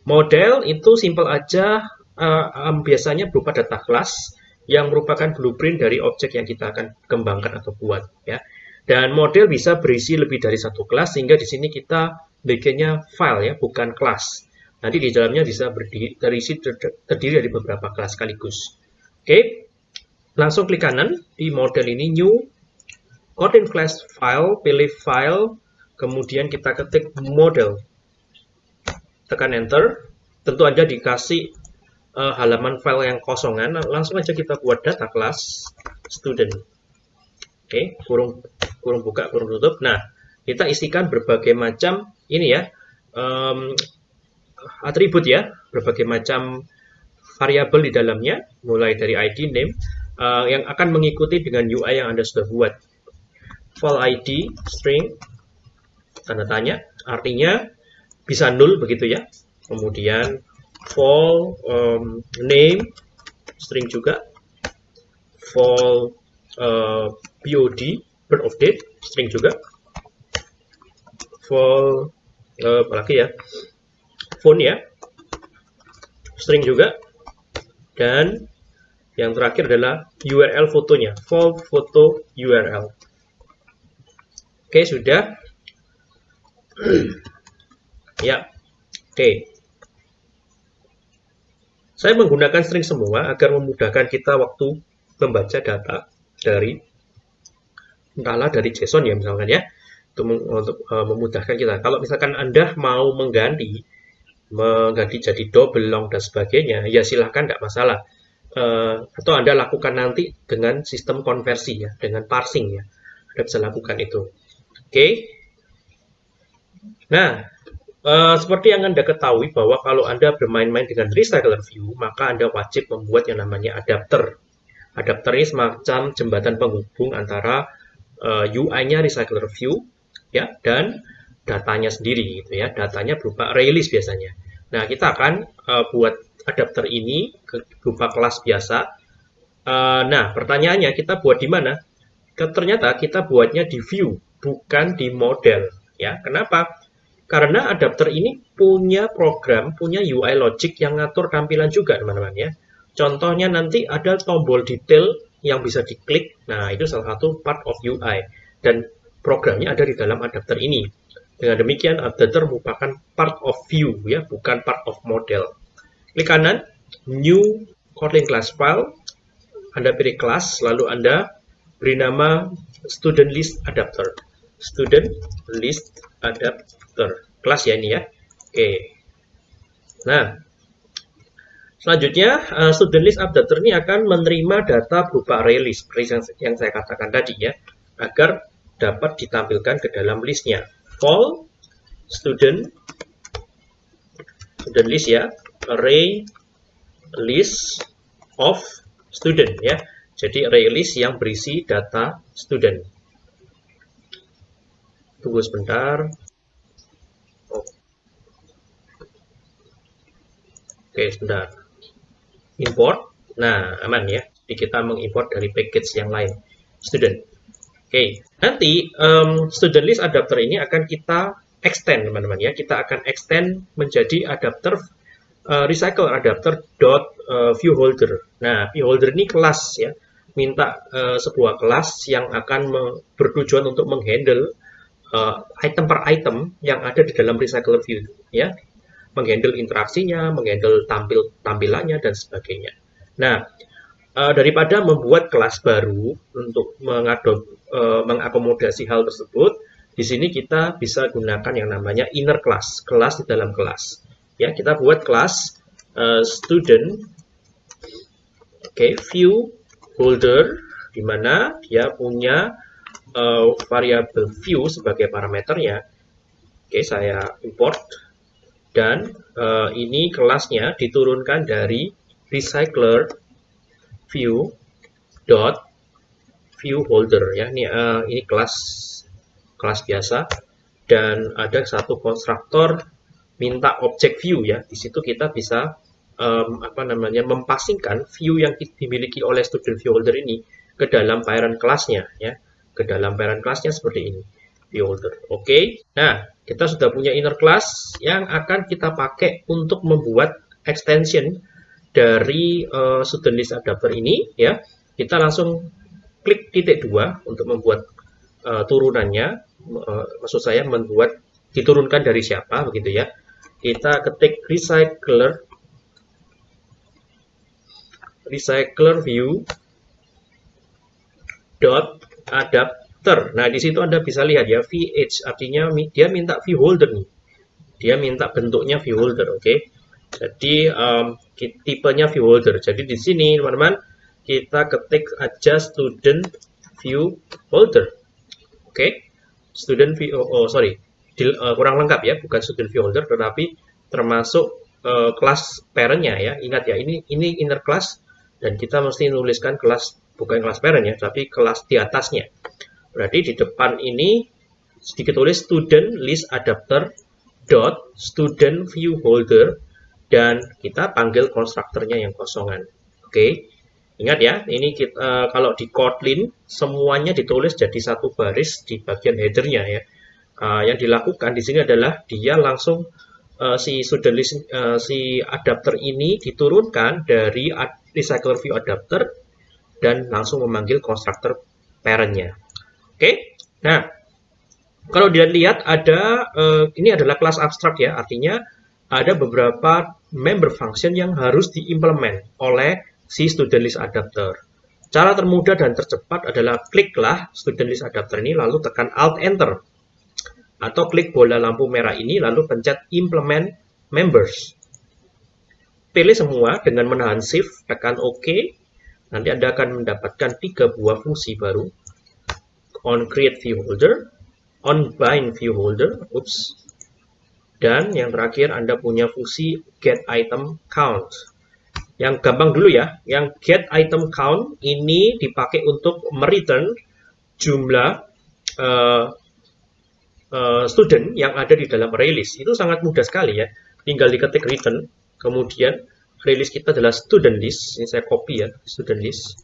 Model itu simple aja uh, um, biasanya berupa data kelas yang merupakan blueprint dari objek yang kita akan kembangkan atau buat ya. Dan model bisa berisi lebih dari satu kelas sehingga di sini kita bikinnya file ya, bukan kelas. Nanti di dalamnya bisa berdiri, terisi terdiri dari beberapa kelas sekaligus. Oke, langsung klik kanan di model ini new content class file, pilih file, kemudian kita ketik model. Tekan enter. Tentu aja dikasih uh, halaman file yang kosongan, langsung aja kita buat data class student. Oke, okay, kurung kurung buka, kurung tutup. Nah, kita isikan berbagai macam ini ya um, atribut ya, berbagai macam variabel di dalamnya, mulai dari ID, name, uh, yang akan mengikuti dengan UI yang Anda sudah buat. File ID, string, tanda tanya, artinya bisa null begitu ya. Kemudian fall um, name string juga. Fall uh, BOD birth of date string juga. Vol uh, apalagi ya? Phone ya. String juga. Dan yang terakhir adalah URL fotonya. Vol foto URL oke sudah. Ya. Oke saya menggunakan string semua agar memudahkan kita waktu membaca data dari entahlah dari JSON ya misalkan ya untuk uh, memudahkan kita. Kalau misalkan Anda mau mengganti, mengganti jadi double long dan sebagainya, ya silahkan tidak masalah. Uh, atau Anda lakukan nanti dengan sistem konversi ya, dengan parsing ya. Anda bisa lakukan itu. Oke. Okay. Nah, uh, seperti yang Anda ketahui bahwa kalau Anda bermain-main dengan recycler view, maka Anda wajib membuat yang namanya adapter. Adapter ini semacam jembatan penghubung antara uh, UI-nya recycler view ya dan datanya sendiri gitu ya. Datanya berupa ArrayList biasanya. Nah, kita akan uh, buat adapter ini ke, berupa kelas biasa. Uh, nah, pertanyaannya kita buat di mana? Ternyata kita buatnya di view, bukan di model. Ya, kenapa? Karena adapter ini punya program, punya UI logic yang ngatur tampilan juga, teman-teman ya. Contohnya nanti ada tombol detail yang bisa diklik. Nah, itu salah satu part of UI. Dan programnya ada di dalam adapter ini. Dengan demikian, adapter merupakan part of view, ya, bukan part of model. Klik kanan, new Kotlin class file, Anda pilih kelas, lalu Anda beri nama student list adapter. Student list adapter. Kelas ya ini ya. Oke. Nah, Selanjutnya, uh, student list adapter ini akan menerima data berupa array list, seperti yang, yang saya katakan tadi ya, agar dapat ditampilkan ke dalam listnya. Call student student list ya, array list of student ya. Jadi array list yang berisi data student. Tunggu sebentar. Oke, sebentar. Import. Nah, aman ya. Jadi kita mengimport dari package yang lain. Student. Oke, nanti um, student list adapter ini akan kita extend teman-teman ya. Kita akan extend menjadi adapter uh, recycle adapter dot uh, view holder. Nah, view holder ini kelas ya. Minta uh, sebuah kelas yang akan bertujuan untuk menghandle uh, item per item yang ada di dalam recycle view ya. Menghandle interaksinya, menghandle tampil tampilannya dan sebagainya. Nah, uh, daripada membuat kelas baru untuk mengadop uh, mengakomodasi hal tersebut, di sini kita bisa gunakan yang namanya inner class, kelas di dalam kelas. Ya, kita buat kelas uh, student, oke, okay, view holder, di mana dia punya uh, variabel view sebagai parameternya. Oke, okay, saya import dan uh, ini kelasnya diturunkan dari recycler view dot view holder ya ini uh, ini kelas kelas biasa dan ada satu konstruktor minta objek view ya di situ kita bisa um, apa namanya mempasingkan view yang dimiliki oleh student view holder ini ke dalam parent kelasnya ya ke dalam parent kelasnya seperti ini view holder oke okay? nah kita sudah punya inner class yang akan kita pakai untuk membuat extension dari uh, student list adapter ini ya kita langsung klik titik dua untuk membuat uh, turunannya, uh, maksud saya membuat diturunkan dari siapa begitu ya. Kita ketik recycler recycler view dot adapter. Nah, di situ Anda bisa lihat ya VH artinya dia minta view holder nih. Dia minta bentuknya view holder, oke. Okay? Jadi um, tipenya view holder. Jadi di sini teman-teman kita ketik aja student view holder. Oke, okay? student view, oh, oh sorry, Dil, uh, kurang lengkap ya, bukan student view holder, tetapi termasuk uh, parentnya ya. Ingat ya, ini ini inner class dan kita mesti nuliskan kelas bukan kelas parent ya, tapi kelas di atasnya. Berarti di depan ini sedikit tulis student list adapter dot student view holder dan kita panggil konstruktornya yang kosongan. Oke. Okay? Ingat ya, ini kita, uh, kalau di Kotlin semuanya ditulis jadi satu baris di bagian headernya ya. uh, yang dilakukan di sini adalah dia langsung uh, si student list uh, si adapter ini diturunkan dari recycler view adapter dan langsung memanggil constructor parentnya. Oke, okay? nah kalau dilihat ada uh, ini adalah kelas abstrak ya, artinya ada beberapa member function yang harus diimplement oleh si student list adapter. Cara termudah dan tercepat adalah kliklah student list adapter ini lalu tekan alt enter atau klik bola lampu merah ini lalu pencet implement members. Pilih semua dengan menahan shift, tekan OK. Nanti Anda akan mendapatkan tiga buah fungsi baru. On create view holder, on bind view holder, oops, dan yang terakhir Anda punya fungsi get item count. Yang gampang dulu ya, yang get item count ini dipakai untuk mereturn jumlah uh, uh, student yang ada di dalam release. Itu sangat mudah sekali ya. Tinggal diketik return, kemudian release kita adalah student list. Ini saya copy ya, student list.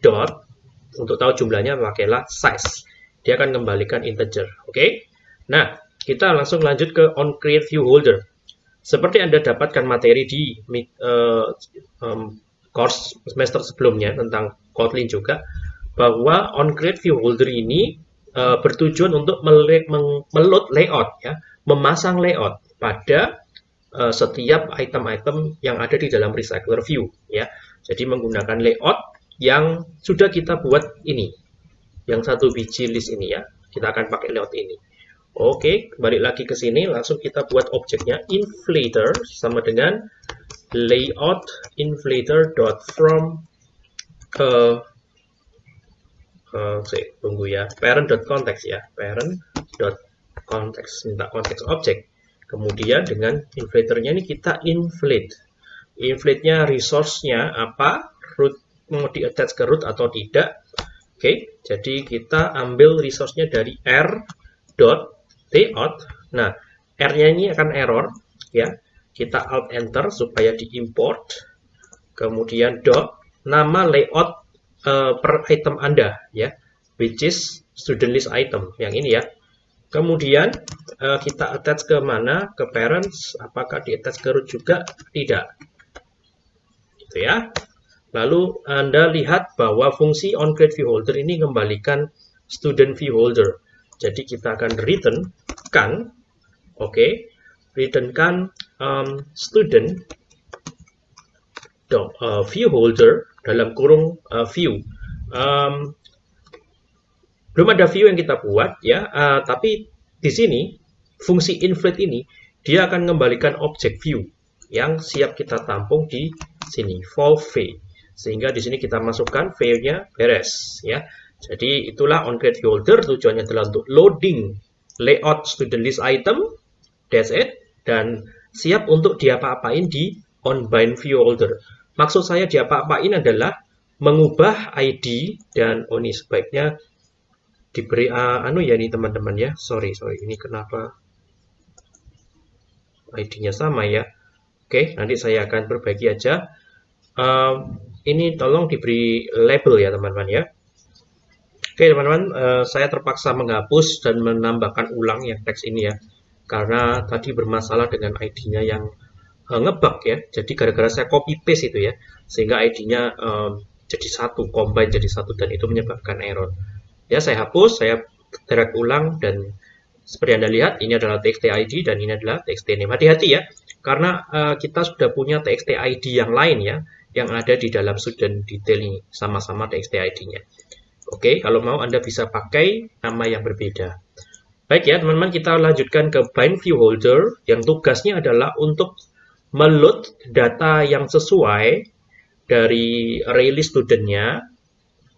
Dot, untuk tahu jumlahnya pakailah size. Dia akan kembalikan integer. Oke. Okay? Nah, kita langsung lanjut ke on create view holder. Seperti Anda dapatkan materi di uh, um, course semester sebelumnya tentang Kotlin juga, bahwa on create view holder ini uh, bertujuan untuk meload layout, ya, memasang layout pada uh, setiap item-item yang ada di dalam recycler view. Ya. Jadi menggunakan layout yang sudah kita buat ini, yang satu biji list ini ya, kita akan pakai layout ini. Oke, balik lagi ke sini, langsung kita buat objeknya inflator sama dengan layout inflator dot from uh, saya tunggu ya parent dot context ya parent dot context minta konteks objek kemudian dengan inflatornya ini kita inflate inflate-nya resource-nya apa root mau di attach ke root atau tidak oke jadi kita ambil resource-nya dari r dot layout. Nah, R-nya ini akan error, ya. Kita alt enter supaya diimport. Kemudian dot nama layout uh, per item Anda, ya, which is student list item yang ini ya. Kemudian uh, kita attach ke mana? Ke parents. Apakah di attach ke root juga? Tidak. Gitu ya. Lalu Anda lihat bahwa fungsi onCreateViewHolder ini kembalikan student view holder. Jadi kita akan return kan, oke, okay, return kan um, student uh, view holder dalam kurung uh, view. Um, belum ada view yang kita buat ya, uh, tapi di sini fungsi inflate ini dia akan mengembalikan objek view yang siap kita tampung di sini, fall v. Sehingga di sini kita masukkan v-nya beres ya. Jadi itulah onCreate Holder tujuannya adalah untuk loading layout student list item, that's it, dan siap untuk diapa-apain di onBind view holder. Maksud saya diapa-apain adalah mengubah ID dan oh ini sebaiknya diberi uh, anu ya ini teman-teman ya. Sorry, sorry. Ini kenapa ID-nya sama ya. Oke, nanti saya akan perbaiki aja. Uh, ini tolong diberi label ya teman-teman ya. Oke teman-teman, uh, saya terpaksa menghapus dan menambahkan ulang yang teks ini ya. Karena tadi bermasalah dengan ID-nya yang uh, ngebug ya. Jadi gara-gara saya copy paste itu ya. Sehingga ID-nya um, jadi satu, combine jadi satu dan itu menyebabkan error. Ya saya hapus, saya drag ulang dan seperti Anda lihat ini adalah txt ID dan ini adalah txt name. Hati-hati ya. Karena uh, kita sudah punya txt ID yang lain ya yang ada di dalam student detail ini sama-sama txt ID-nya. Oke, kalau mau Anda bisa pakai nama yang berbeda. Baik ya, teman-teman, kita lanjutkan ke bind view holder yang tugasnya adalah untuk meload data yang sesuai dari release studentnya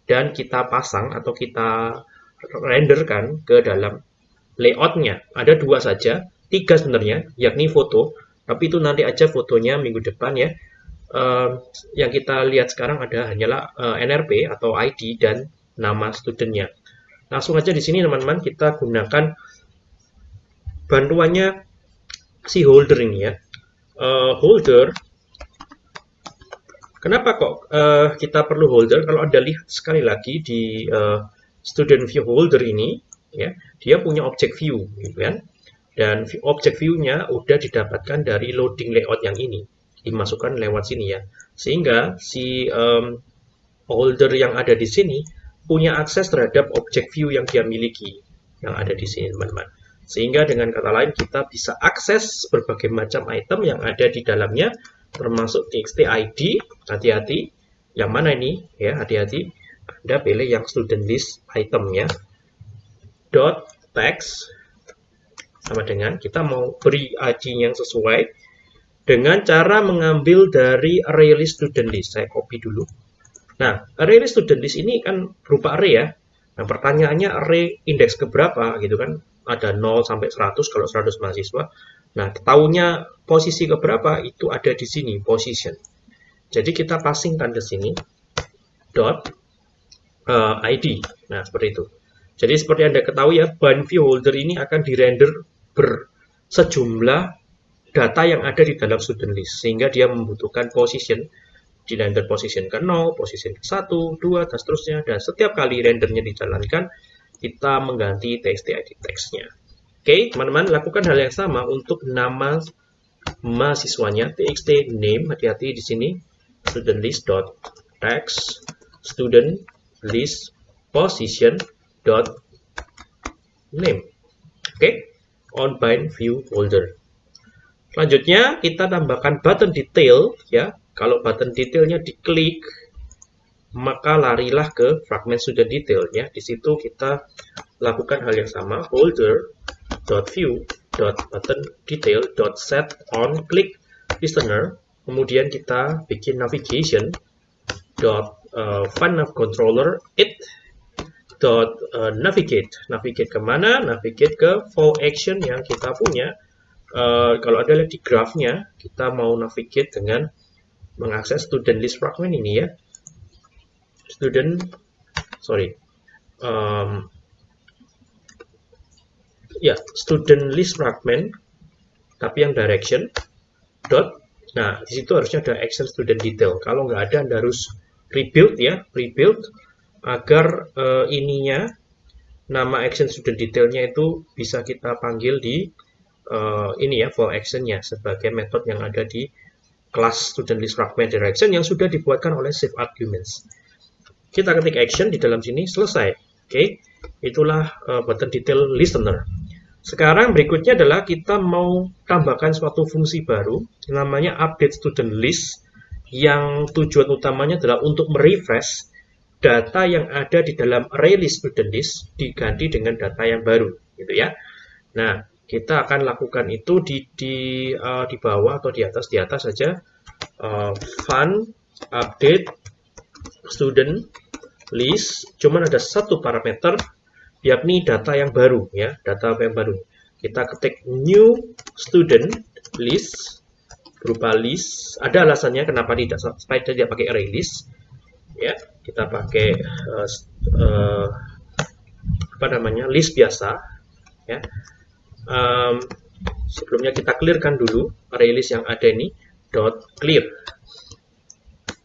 dan kita pasang atau kita renderkan ke dalam layoutnya. Ada dua saja, tiga sebenarnya, yakni foto, tapi itu nanti aja fotonya minggu depan ya. Uh, yang kita lihat sekarang ada hanyalah uh, NRP atau ID dan nama studentnya. Langsung aja di sini teman-teman kita gunakan bantuannya si holder ini ya. Uh, holder, kenapa kok uh, kita perlu holder? Kalau Anda lihat sekali lagi di uh, student view holder ini, ya dia punya object view gitu kan? Dan object view-nya udah didapatkan dari loading layout yang ini dimasukkan lewat sini ya. Sehingga si um, holder yang ada di sini punya akses terhadap object view yang dia miliki yang ada di sini teman-teman. Sehingga dengan kata lain kita bisa akses berbagai macam item yang ada di dalamnya termasuk txt id hati-hati. Yang mana ini? Ya hati-hati. Anda pilih yang student list item ya. Dot text. Sama dengan kita mau beri id yang sesuai dengan cara mengambil dari array list student list. Saya copy dulu. Nah array list student list ini kan berupa array ya. Nah pertanyaannya array indeks keberapa gitu kan? Ada 0 sampai 100 kalau 100 mahasiswa nah tahunya posisi keberapa itu ada di sini position. Jadi kita passingkan ke sini dot uh, id nah seperti itu. Jadi seperti anda ketahui ya bind view holder ini akan dirender bersejumlah data yang ada di dalam student list sehingga dia membutuhkan position di render position ke 0, position ke 1, 2, dan seterusnya. Dan setiap kali rendernya dijalankan kita mengganti txt-id text-nya oke teman-teman lakukan hal yang sama untuk nama mahasiswanya txt name hati-hati di sini student list dot text student list position dot name oke on bind view folder. Selanjutnya kita tambahkan button detail ya. Kalau button detailnya diklik maka larilah ke fragment student detail ya. Di situ kita lakukan hal yang sama folder dot view dot button detail dot set on click listener. Kemudian kita bikin navigation dot uh, fun controller it dot uh, navigate. Navigate ke mana navigate ke fall action yang kita punya. Uh, kalau ada lihat di graphnya kita mau navigate dengan mengakses student list fragment ini ya. Student sorry um, ya student list fragment tapi yang direction dot nah di situ harusnya ada action student detail kalau nggak ada anda harus rebuild ya rebuild agar uh, ininya nama action student detailnya itu bisa kita panggil di uh, ini ya for actionnya sebagai metode yang ada di kelas student list fragment direction yang sudah dibuatkan oleh save arguments. Kita ketik action di dalam sini selesai. Oke, okay? itulah uh, button detail listener. Sekarang berikutnya adalah kita mau tambahkan suatu fungsi baru namanya update student list yang tujuan utamanya adalah untuk merefresh data yang ada di dalam array list student list diganti dengan data yang baru gitu ya. Nah, kita akan lakukan itu di di uh, di bawah atau di atas di atas saja uh, fun update student list cuman ada satu parameter yakni data yang baru ya, data yang baru. Kita ketik new student list berupa list. Ada alasannya kenapa tidak supaya tidak pakai array list ya kita pakai uh, uh, apa namanya list biasa ya um, sebelumnya kita clearkan dulu array list yang ada ini dot clear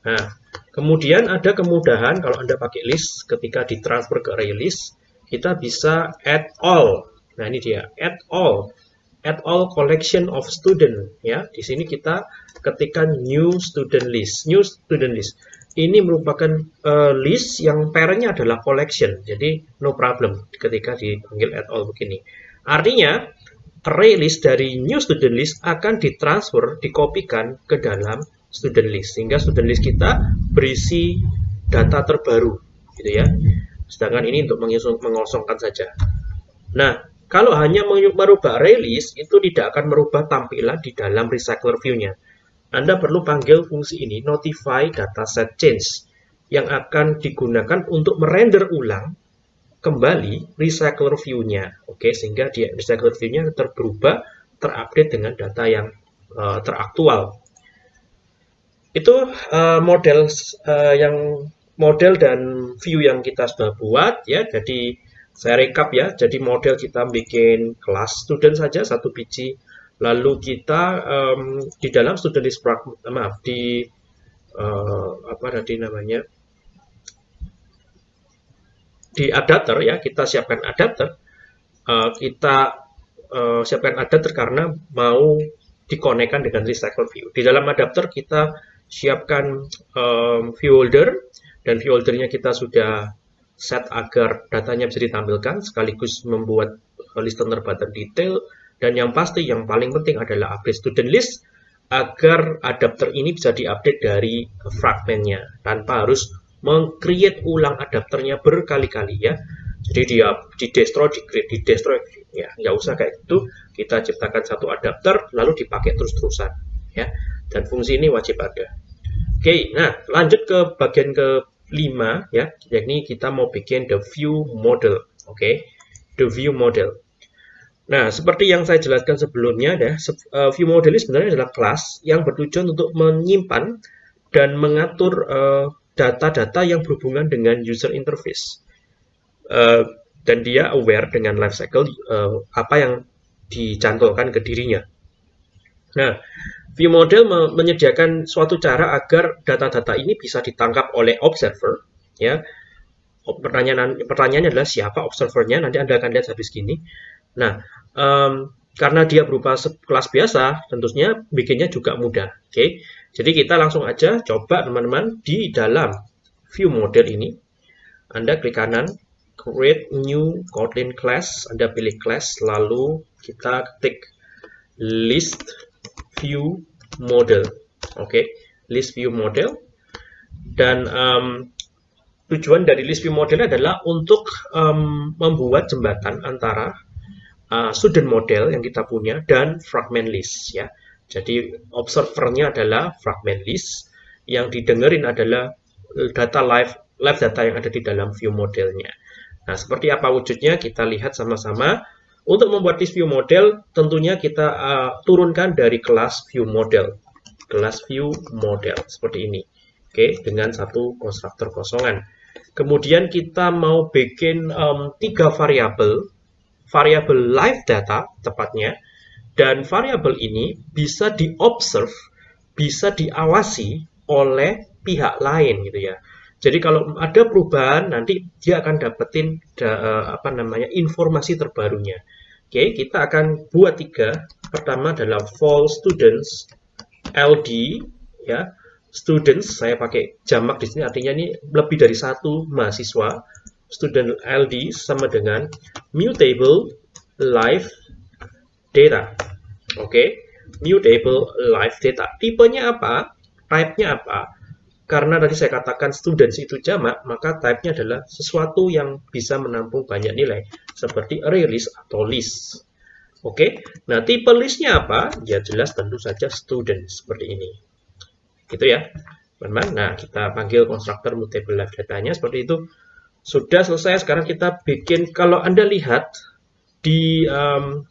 nah kemudian ada kemudahan kalau anda pakai list ketika ditransfer ke array list kita bisa add all nah ini dia add all add all collection of student ya di sini kita ketikkan new student list new student list ini merupakan uh, list yang parentnya adalah collection. Jadi no problem ketika dipanggil at all begini. Artinya array list dari new student list akan ditransfer, dikopikan ke dalam student list. Sehingga student list kita berisi data terbaru. gitu ya. Sedangkan ini untuk mengosongkan saja. Nah, kalau hanya merubah list, itu tidak akan merubah tampilan di dalam recycler view-nya. Anda perlu panggil fungsi ini notify dataset change yang akan digunakan untuk merender ulang kembali recycler view-nya. Oke, sehingga dia recycler view-nya terberubah, terupdate dengan data yang uh, teraktual. Itu uh, model uh, yang model dan view yang kita sudah buat ya. Jadi saya rekap ya. Jadi model kita bikin kelas student saja satu biji Lalu kita um, di dalam student list maaf di uh, apa tadi namanya di adapter ya kita siapkan adapter uh, kita uh, siapkan adapter karena mau dikonekkan dengan recycle view. Di dalam adapter kita siapkan um, view holder dan view holdernya kita sudah set agar datanya bisa ditampilkan sekaligus membuat listener button detail. Dan yang pasti yang paling penting adalah update student list agar adapter ini bisa diupdate dari fragmentnya tanpa harus mengcreate ulang adapternya berkali-kali ya. Jadi dia di destroy di create di destroy ya. Nggak usah kayak gitu. Kita ciptakan satu adapter lalu dipakai terus-terusan ya. Dan fungsi ini wajib ada. Oke nah lanjut ke bagian ke 5 ya, yakni kita mau bikin the view model. Oke. Okay? The view model. Nah, seperti yang saya jelaskan sebelumnya ya, view model ini sebenarnya adalah kelas yang bertujuan untuk menyimpan dan mengatur eh, data-data yang berhubungan dengan user interface. Uh, dan dia aware dengan life cycle uh, apa yang dicantolkan ke dirinya. Nah, View model menyediakan suatu cara agar data-data ini bisa ditangkap oleh observer. Ya, pertanyaan pertanyaannya adalah siapa observernya? Nanti anda akan lihat habis gini. Nah, um, karena dia berupa kelas biasa, tentunya bikinnya juga mudah. Oke, okay? jadi kita langsung aja coba teman-teman di dalam view model ini. Anda klik kanan, create new Kotlin class, Anda pilih class, lalu kita ketik list view model. Oke, okay? list view model. Dan um, tujuan dari list view model adalah untuk um, membuat jembatan antara uh, student model yang kita punya dan fragment list ya. Jadi observernya adalah fragment list, yang didengerin adalah data live live data yang ada di dalam view modelnya. Nah, seperti apa wujudnya kita lihat sama-sama. Untuk membuat list view model, tentunya kita uh, turunkan dari kelas view model. Kelas view model, seperti ini. Oke, dengan satu konstruktor kosongan. Kemudian kita mau bikin um, tiga variabel, variabel live data tepatnya, dan variabel ini bisa diobserve, bisa diawasi oleh pihak lain gitu ya. Jadi kalau ada perubahan nanti dia akan dapetin da, uh, apa namanya informasi terbarunya. Oke, kita akan buat tiga. Pertama adalah false students LD ya. Students saya pakai jamak di sini artinya ini lebih dari satu mahasiswa. Student LD sama dengan mutable live data. Oke, mutable live data. Tipenya apa? Type-nya apa? Karena tadi saya katakan students itu jamak, maka type-nya adalah sesuatu yang bisa menampung banyak nilai, seperti array list atau list. Oke, nah tipe listnya apa? Ya jelas tentu saja student, seperti ini. Gitu ya, teman-teman. Nah, kita panggil konstruktor mutable live datanya seperti itu. Sudah selesai, sekarang kita bikin, kalau Anda lihat di um,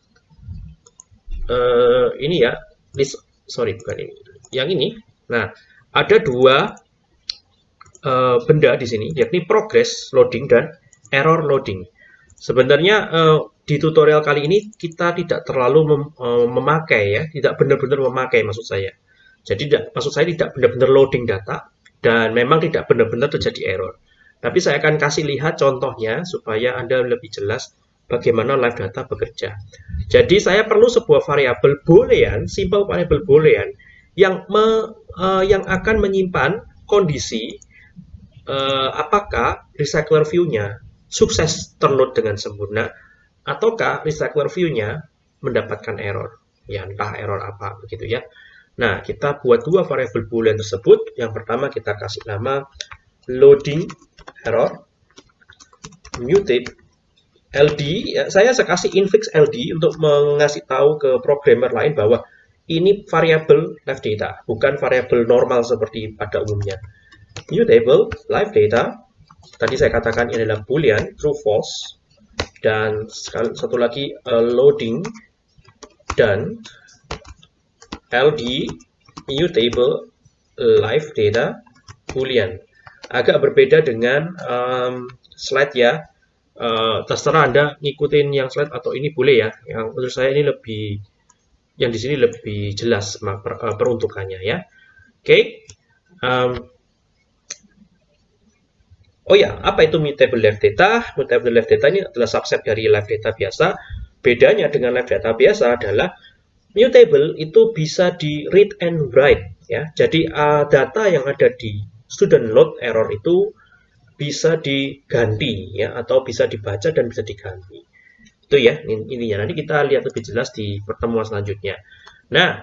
uh, ini ya, list, sorry bukan ini, yang ini. Nah, ada dua uh, benda di sini, yakni progress loading dan error loading. Sebenarnya uh, di tutorial kali ini kita tidak terlalu mem, uh, memakai ya, tidak benar-benar memakai maksud saya. Jadi tidak, maksud saya tidak benar-benar loading data dan memang tidak benar-benar terjadi error. Tapi saya akan kasih lihat contohnya supaya Anda lebih jelas bagaimana live data bekerja. Jadi saya perlu sebuah variabel boolean, simple variable boolean yang me, uh, yang akan menyimpan kondisi uh, apakah recycler view-nya sukses terload dengan sempurna ataukah recycler view-nya mendapatkan error? Ya entah error apa begitu ya. Nah kita buat dua variabel boolean tersebut. Yang pertama kita kasih nama loading error mutate LD ya, saya kasih infix LD untuk mengasih tahu ke programmer lain bahwa ini variabel live data bukan variabel normal seperti pada umumnya mutable live data. Tadi saya katakan ini adalah boolean true false. Dan satu lagi uh, loading. Dan ld mutable live data boolean. Agak berbeda dengan um, slide ya. Uh, terserah anda ngikutin yang slide atau ini boleh ya. Yang menurut saya ini lebih yang di sini lebih jelas uh, peruntukannya ya. Oke. Okay. um, Oh ya, apa itu mutable live data? Mutable live data ini adalah subset dari live data biasa. Bedanya dengan live data biasa adalah mutable itu bisa di read and write ya. Jadi uh, data yang ada di student load error itu bisa diganti ya atau bisa dibaca dan bisa diganti. Itu ya intinya. Nanti kita lihat lebih jelas di pertemuan selanjutnya. Nah,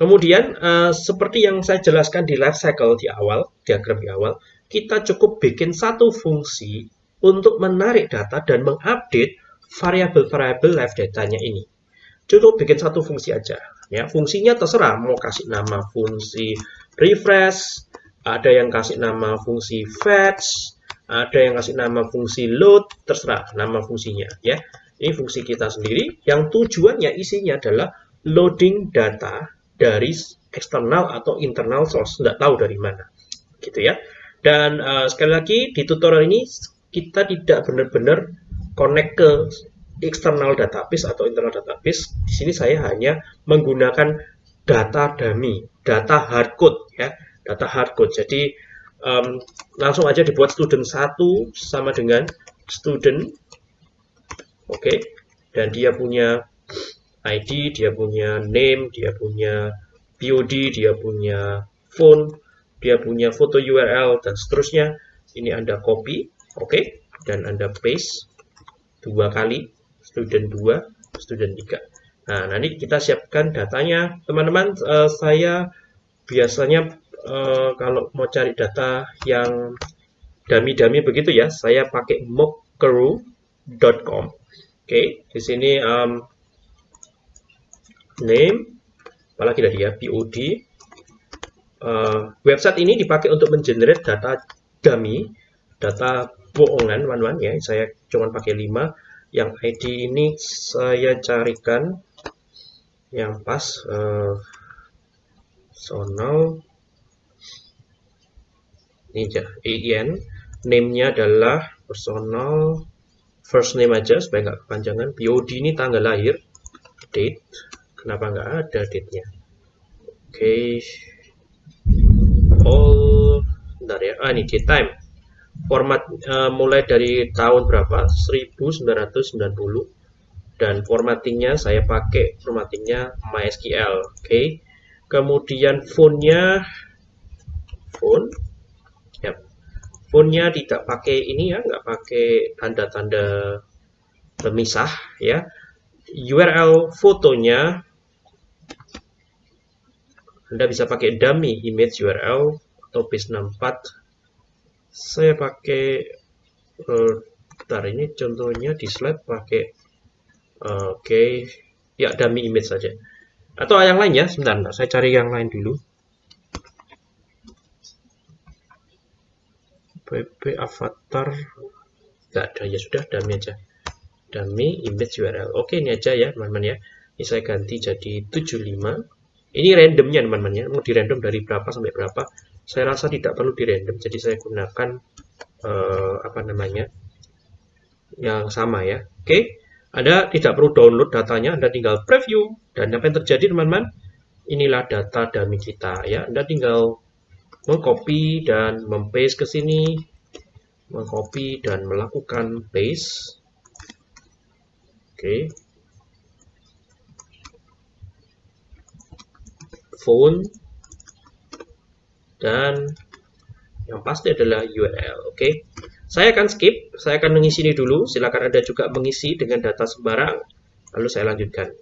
kemudian uh, seperti yang saya jelaskan di life cycle di awal, diagram di awal, kita cukup bikin satu fungsi untuk menarik data dan mengupdate variabel-variabel live datanya ini. Cukup bikin satu fungsi aja. Ya, fungsinya terserah mau kasih nama fungsi refresh, ada yang kasih nama fungsi fetch, ada yang kasih nama fungsi load, terserah nama fungsinya ya. Ini fungsi kita sendiri yang tujuannya isinya adalah loading data dari eksternal atau internal source, tidak tahu dari mana. Gitu ya. Dan uh, sekali lagi di tutorial ini kita tidak benar-benar connect ke eksternal database atau internal database. Di sini saya hanya menggunakan data dummy, data hardcode ya, data hardcode. Jadi um, langsung aja dibuat student 1 sama dengan student oke okay. dan dia punya ID, dia punya name, dia punya POD, dia punya phone, dia punya foto URL dan seterusnya. Ini Anda copy oke? Okay, dan Anda paste dua kali student 2 student 3 nah nanti kita siapkan datanya. Teman-teman uh, saya biasanya uh, kalau mau cari data yang dummy-dummy begitu ya saya pakai mockcrew.com oke okay, di sini um, name apalagi tadi ya POD uh, website ini dipakai untuk mengenerate data dummy, data bohongan, teman-teman ya. Saya cuma pakai 5. Yang ID ini saya carikan yang pas uh, sonal. Ini aja EIN name-nya adalah personal first name aja supaya nggak kepanjangan. POD ini tanggal lahir. Date. Kenapa nggak ada date-nya? Oke. okay all bentar ya. Ah ini time. Format uh, mulai dari tahun berapa? 1990 dan formattingnya saya pakai formattingnya MySQL oke. Okay. kemudian fontnya font. Ya. Fontnya tidak pakai ini ya nggak pakai tanda-tanda pemisah ya. URL fotonya anda bisa pakai dummy image URL atau base 64. Saya pakai uh, ini contohnya di slide pakai uh, oke okay. ya dummy image saja. Atau yang lain ya, sebentar, sebentar saya cari yang lain dulu. pp avatar nggak ada ya sudah dummy aja dummy image URL oke ini aja ya teman-teman ya ini saya ganti jadi 75 ini randomnya teman-teman ya, mau di random dari berapa sampai berapa. Saya rasa tidak perlu di random, jadi saya gunakan uh, apa namanya yang sama ya. Oke, Anda tidak perlu download datanya, Anda tinggal preview dan apa yang terjadi teman-teman? Inilah data dummy kita ya. Anda tinggal mengcopy dan mempaste ke sini, mengcopy dan melakukan paste. Oke, phone dan yang pasti adalah URL. Oke, okay? saya akan skip, saya akan mengisi ini dulu. Silakan Anda juga mengisi dengan data sembarang, lalu saya lanjutkan.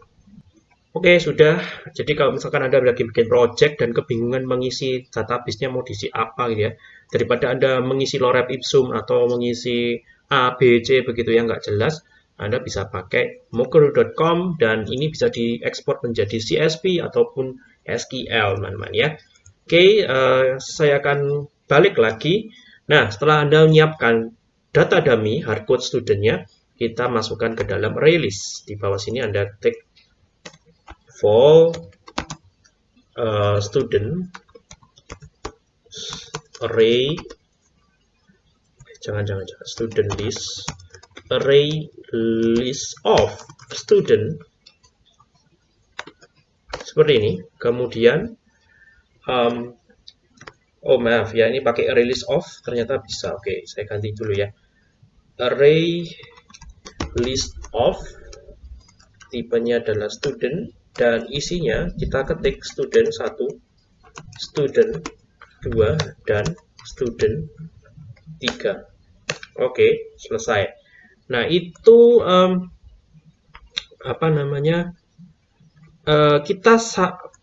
Oke, okay, sudah. Jadi kalau misalkan Anda lagi bikin project dan kebingungan mengisi database-nya mau diisi apa gitu ya, daripada Anda mengisi lorem ipsum atau mengisi A, B, C begitu yang nggak jelas, anda bisa pakai mocker.com dan ini bisa diekspor menjadi CSV ataupun SQL, teman-teman ya. Oke, uh, saya akan balik lagi. Nah, setelah Anda menyiapkan data dummy hardcode studentnya, kita masukkan ke dalam release. Di bawah sini Anda ketik for uh, student array jangan jangan jangan student list array list of student seperti ini kemudian um, Oh maaf ya, ini pakai list of ternyata bisa. Oke, saya ganti dulu ya. Array list of tipenya adalah student dan isinya kita ketik student 1, student 2 dan student 3. Oke, selesai. Nah, itu um, apa namanya? Uh, kita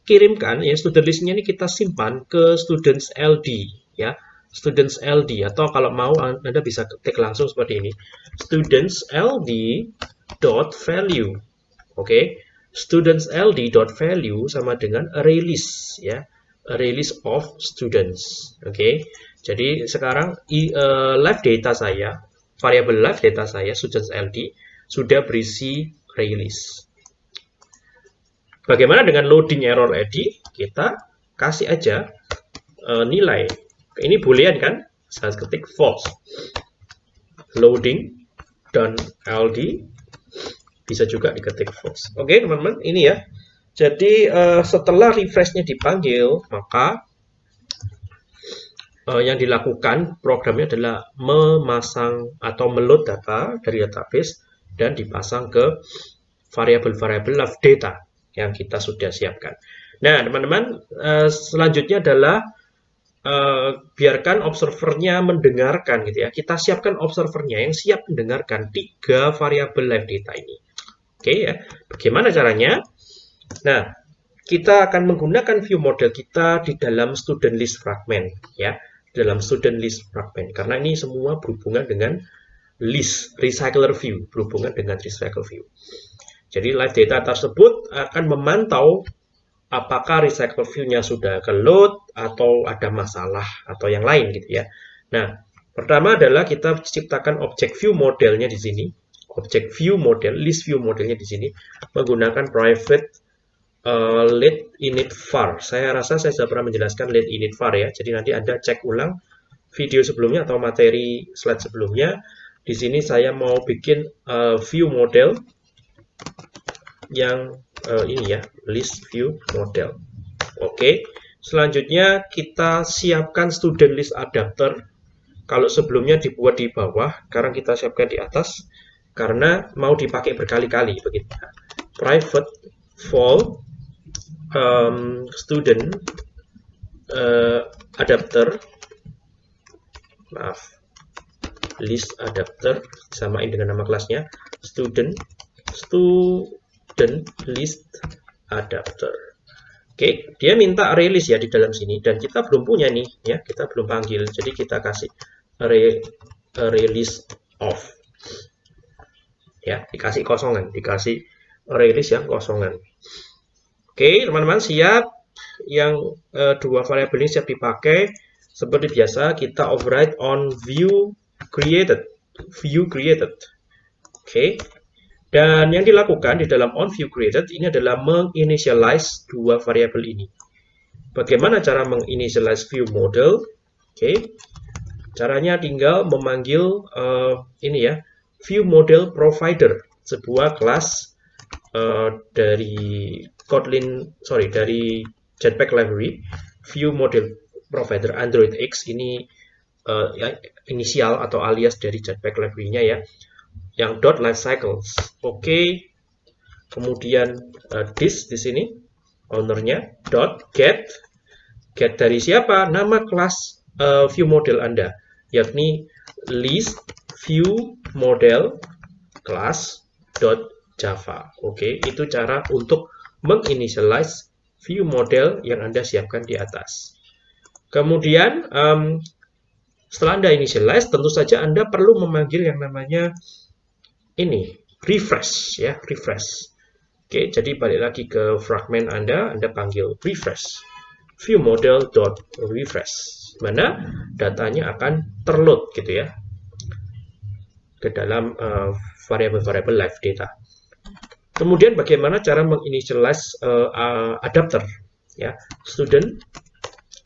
kirimkan ya student listnya ini kita simpan ke students LD ya students LD atau kalau mau Anda bisa ketik langsung seperti ini students LD dot value oke okay? students LD dot value sama dengan list ya list of students oke okay? jadi sekarang i, uh, live data saya variabel live data saya students LD sudah berisi list Bagaimana dengan loading error ID? Kita kasih aja uh, nilai. Ini boolean kan? Saya ketik false. Loading dan LD bisa juga diketik false. Oke, teman-teman, ini ya. Jadi uh, setelah refreshnya dipanggil, maka uh, yang dilakukan programnya adalah memasang atau meload data dari database dan dipasang ke variabel-variabel of data yang kita sudah siapkan. Nah, teman-teman, uh, selanjutnya adalah uh, biarkan observernya mendengarkan gitu ya. Kita siapkan observernya yang siap mendengarkan tiga variabel live data ini. Oke ya. Bagaimana caranya? Nah, kita akan menggunakan view model kita di dalam student list fragment ya, dalam student list fragment karena ini semua berhubungan dengan list recycler view, berhubungan dengan recycle view. Jadi live data tersebut akan memantau apakah recycle view-nya sudah ke load atau ada masalah atau yang lain gitu ya. Nah, pertama adalah kita ciptakan objek view modelnya di sini. Objek view model, list view modelnya di sini menggunakan private uh, let init var. Saya rasa saya sudah pernah menjelaskan let init var ya. Jadi nanti Anda cek ulang video sebelumnya atau materi slide sebelumnya. Di sini saya mau bikin uh, view model yang uh, ini ya, list view model. Oke, selanjutnya kita siapkan student list adapter. Kalau sebelumnya dibuat di bawah, sekarang kita siapkan di atas karena mau dipakai berkali-kali begitu. Private for um, student uh, adapter, maaf, list adapter samain dengan nama kelasnya student student list adapter. Oke, dia minta list ya di dalam sini dan kita belum punya nih ya, kita belum panggil. Jadi kita kasih array array list of. Ya, dikasih kosongan, dikasih list yang kosongan. Oke, teman-teman siap yang uh, dua variabel ini siap dipakai. Seperti biasa kita override on view created. View created. Oke, dan yang dilakukan di dalam onViewCreated ini adalah menginitialize dua variabel ini. Bagaimana cara menginitialize view model? Oke, okay. caranya tinggal memanggil uh, ini ya, view model provider, sebuah kelas uh, dari Kotlin, sorry dari Jetpack library, view model provider Android X ini uh, inisial atau alias dari Jetpack library-nya ya yang dot life cycles. Oke. Okay. Kemudian uh, this di sini ownernya dot get get dari siapa? Nama kelas uh, view model Anda, yakni list view model class dot java. Oke, okay. itu cara untuk menginitialize view model yang Anda siapkan di atas. Kemudian um, setelah Anda initialize, tentu saja Anda perlu memanggil yang namanya ini refresh ya refresh. Oke jadi balik lagi ke fragment anda. Anda panggil refresh. view model dot refresh. Mana datanya akan terload gitu ya ke dalam uh, variable-variable live data. Kemudian bagaimana cara menginitialize uh, uh, adapter ya? Student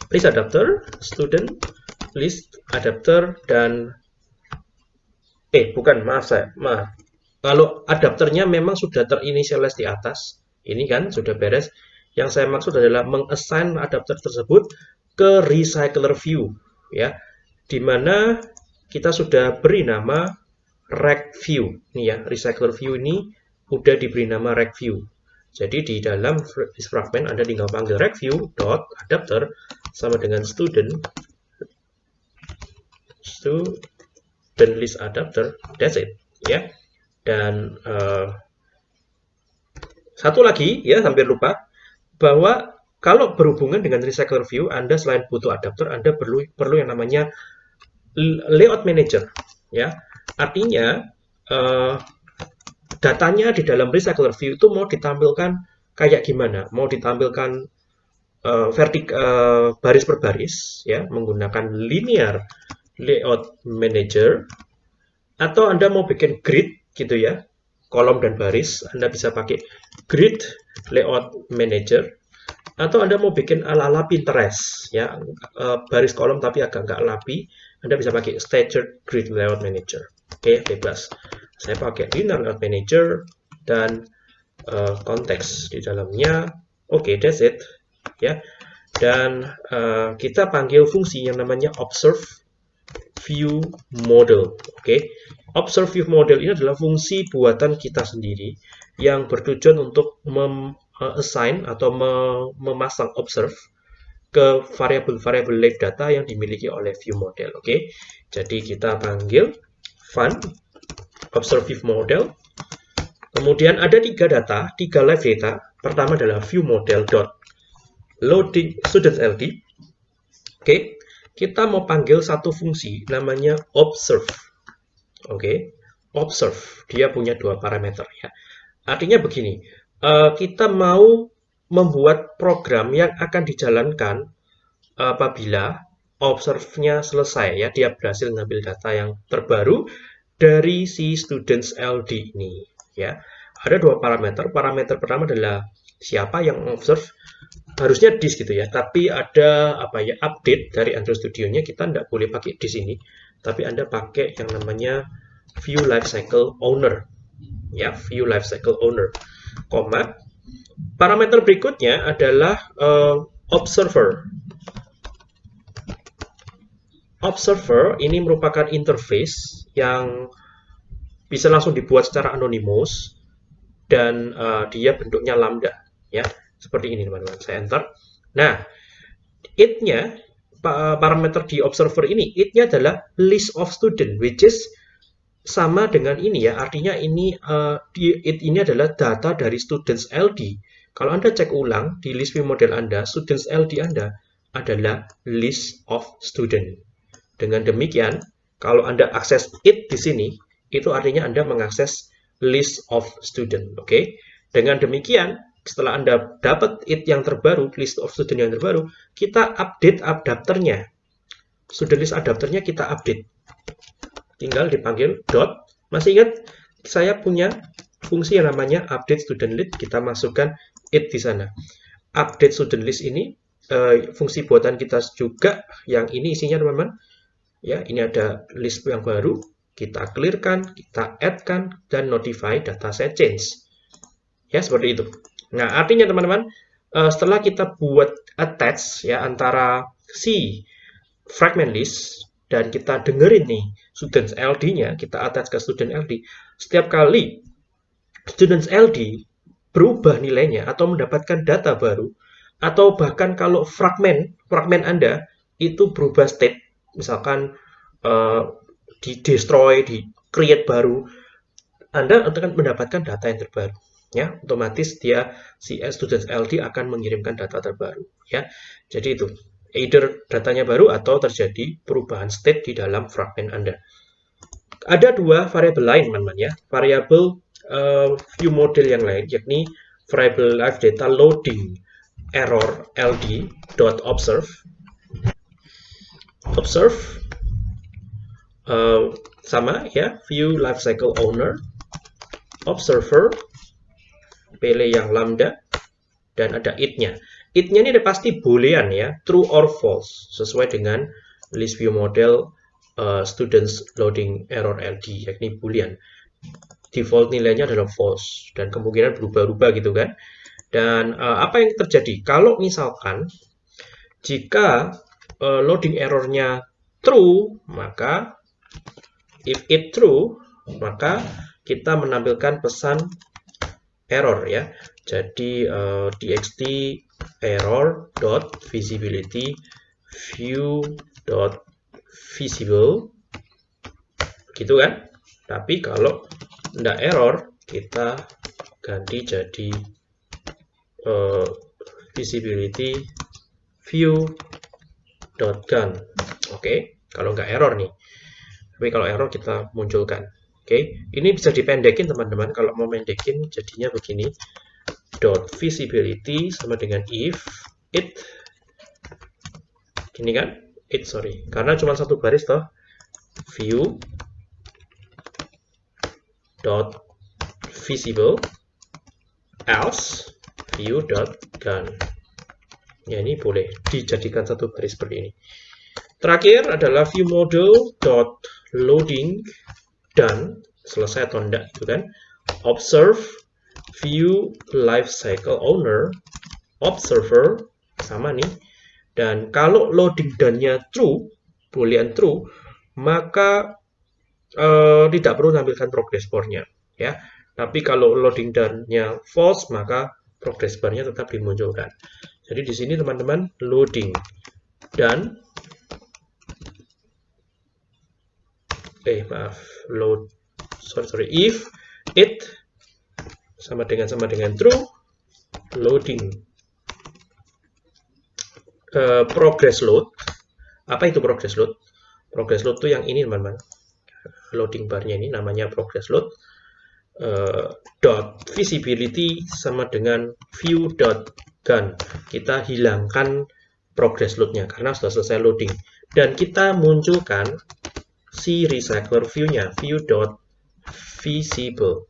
list adapter student list adapter dan eh bukan maaf saya maaf. Kalau adapternya memang sudah terinisialis di atas ini kan sudah beres. Yang saya maksud adalah mengassign adapter tersebut ke recycler view ya. Di mana kita sudah beri nama rec view. Ini ya recycler view ini udah diberi nama rec view. Jadi di dalam fragment Anda tinggal panggil rec view dot adapter sama dengan student student list adapter that's it ya dan uh, satu lagi ya hampir lupa bahwa kalau berhubungan dengan recycler view, Anda selain butuh adapter, Anda perlu perlu yang namanya layout manager. Ya, artinya uh, datanya di dalam recycler view itu mau ditampilkan kayak gimana? Mau ditampilkan uh, vertik uh, baris per baris, ya, menggunakan linear layout manager, atau Anda mau bikin grid gitu ya, kolom dan baris, Anda bisa pakai grid layout manager atau Anda mau bikin ala-ala Pinterest, ya, uh, baris kolom tapi agak nggak lapi, Anda bisa pakai Staggered Grid Layout Manager. Oke, bebas. Saya pakai Linear Layout Manager dan uh, konteks di dalamnya. Oke, okay, that's it. Ya, dan uh, kita panggil fungsi yang namanya observe view model. Oke, okay? observe view model ini adalah fungsi buatan kita sendiri yang bertujuan untuk uh, assign atau memasang observe ke variabel-variabel live data yang dimiliki oleh view model. Oke, okay? jadi kita panggil fun observe view model. Kemudian ada tiga data, tiga live data. Pertama adalah view model dot loading students ld. Oke, okay? Kita mau panggil satu fungsi namanya observe. Oke, okay? observe. Dia punya dua parameter ya. Artinya begini, uh, kita mau membuat program yang akan dijalankan apabila observe-nya selesai ya dia berhasil mengambil data yang terbaru dari si students LD ini ya ada dua parameter parameter pertama adalah siapa yang observe harusnya dis gitu ya tapi ada apa ya update dari Android Studio-nya kita tidak boleh pakai di sini tapi Anda pakai yang namanya view lifecycle owner ya view lifecycle owner koma. Parameter berikutnya adalah uh, observer. Observer ini merupakan interface yang bisa langsung dibuat secara anonymous dan uh, dia bentuknya lambda ya seperti ini teman-teman saya enter nah it-nya parameter di observer ini it-nya adalah list of student which is sama dengan ini ya, artinya ini uh, di, it, ini adalah data dari students LD. Kalau Anda cek ulang di list view model Anda, students LD Anda adalah list of student. Dengan demikian, kalau Anda akses it di sini, itu artinya Anda mengakses list of student. Oke, okay? dengan demikian, setelah Anda dapat it yang terbaru, list of student yang terbaru, kita update adapternya. Student list adapternya kita update tinggal dipanggil dot. Masih ingat saya punya fungsi yang namanya update student list, kita masukkan it di sana. Update student list ini uh, fungsi buatan kita juga yang ini isinya teman-teman. Ya, ini ada list yang baru, kita clearkan, kita add-kan dan notify data set change. Ya, seperti itu. Nah, artinya teman-teman, uh, setelah kita buat attach ya antara si fragment list dan kita dengerin nih students LD-nya, kita attach ke student LD, setiap kali students LD berubah nilainya atau mendapatkan data baru, atau bahkan kalau fragmen, fragmen Anda itu berubah state, misalkan uh, di destroy, di create baru, Anda akan mendapatkan data yang terbaru. Ya, otomatis dia si students LD akan mengirimkan data terbaru. Ya, jadi itu either datanya baru atau terjadi perubahan state di dalam fragment Anda. Ada dua variabel lain, teman-teman ya. Variabel uh, view model yang lain, yakni variabel live data loading error ld dot observe observe uh, sama ya view lifecycle owner observer pele yang lambda dan ada it-nya it-nya ini pasti boolean ya, true or false, sesuai dengan list view model uh, students loading error LD, yakni boolean. Default nilainya adalah false, dan kemungkinan berubah-ubah gitu kan. Dan uh, apa yang terjadi? Kalau misalkan Jika uh, loading errornya true, maka if it true, maka kita menampilkan pesan error ya. Jadi uh, txt error dot visibility view dot visible gitu kan. Tapi kalau tidak error, kita ganti jadi uh, visibility view dot gun. Oke, okay? kalau nggak error nih. Tapi kalau error kita munculkan. Oke, ini bisa dipendekin teman-teman. Kalau mau mendekin jadinya begini. Dot visibility sama dengan if it. Ini kan? It sorry. Karena cuma satu baris toh. View. Dot visible. Else view dot gun. Ya ini boleh dijadikan satu baris seperti ini. Terakhir adalah view model dot loading done selesai atau enggak itu kan. Observe view life cycle owner observer sama nih. Dan kalau loading done-nya true boolean true maka uh, tidak perlu tampilkan progress bar-nya ya. Tapi kalau loading done-nya false maka progress bar-nya tetap dimunculkan. Jadi di sini teman-teman loading dan eh maaf load. Sorry sorry. If it sama dengan sama dengan true loading. Uh, progress load. Apa itu progress load? Progress load itu yang ini teman-teman. Loading barnya ini namanya progress load. Uh, dot visibility sama dengan view dot gun. Kita hilangkan progress loadnya karena sudah selesai loading. Dan kita munculkan si recycler view-nya view dot visible.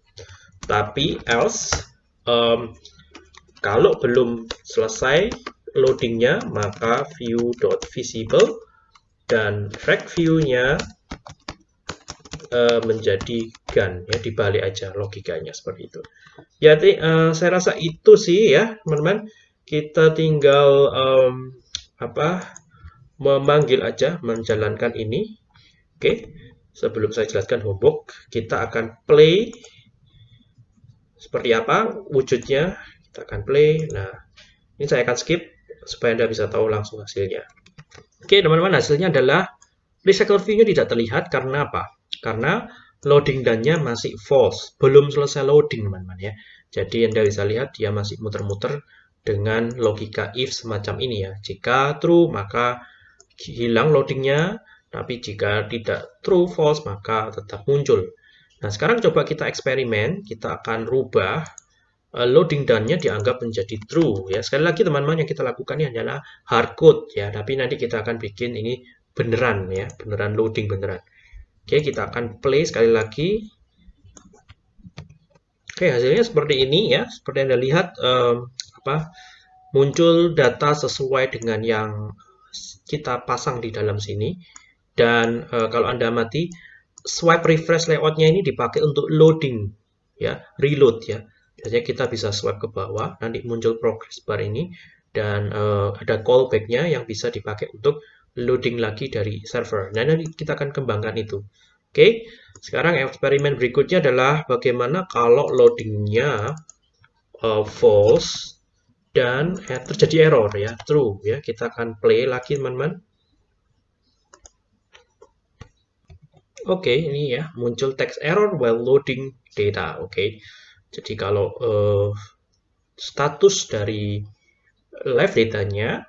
Tapi else um, kalau belum selesai loadingnya maka view dot visible dan track view-nya uh, menjadi gun ya dibalik aja logikanya seperti itu. Ya uh, saya rasa itu sih ya teman-teman. Kita tinggal um, apa memanggil aja menjalankan ini Oke, sebelum saya jelaskan homework, kita akan play seperti apa wujudnya. Kita akan play. Nah, ini saya akan skip supaya Anda bisa tahu langsung hasilnya. Oke, teman-teman, hasilnya adalah recycle view-nya tidak terlihat karena apa? Karena loading dan-nya masih false, belum selesai loading, teman-teman ya. Jadi Anda bisa lihat dia masih muter-muter dengan logika if semacam ini ya. Jika true, maka hilang loadingnya, tapi jika tidak true, false, maka tetap muncul. Nah, sekarang coba kita eksperimen. Kita akan rubah uh, loading done-nya dianggap menjadi true. Ya, sekali lagi teman-teman yang kita lakukan ini adalah hardcode ya, tapi nanti kita akan bikin ini beneran ya, beneran loading beneran. Oke, kita akan play sekali lagi. Oke, hasilnya seperti ini ya. Seperti Anda lihat um, apa muncul data sesuai dengan yang kita pasang di dalam sini. Dan uh, kalau Anda mati, swipe refresh layoutnya ini dipakai untuk loading, ya, reload ya. Biasanya kita bisa swipe ke bawah, nanti muncul progress bar ini, dan uh, ada callbacknya yang bisa dipakai untuk loading lagi dari server. Nah, nanti kita akan kembangkan itu. Oke, sekarang eksperimen berikutnya adalah bagaimana kalau loadingnya uh, false dan eh, terjadi error ya, true ya. Kita akan play lagi teman-teman. Oke, okay, ini ya muncul text error while loading data. Oke, okay. jadi kalau uh, status dari live datanya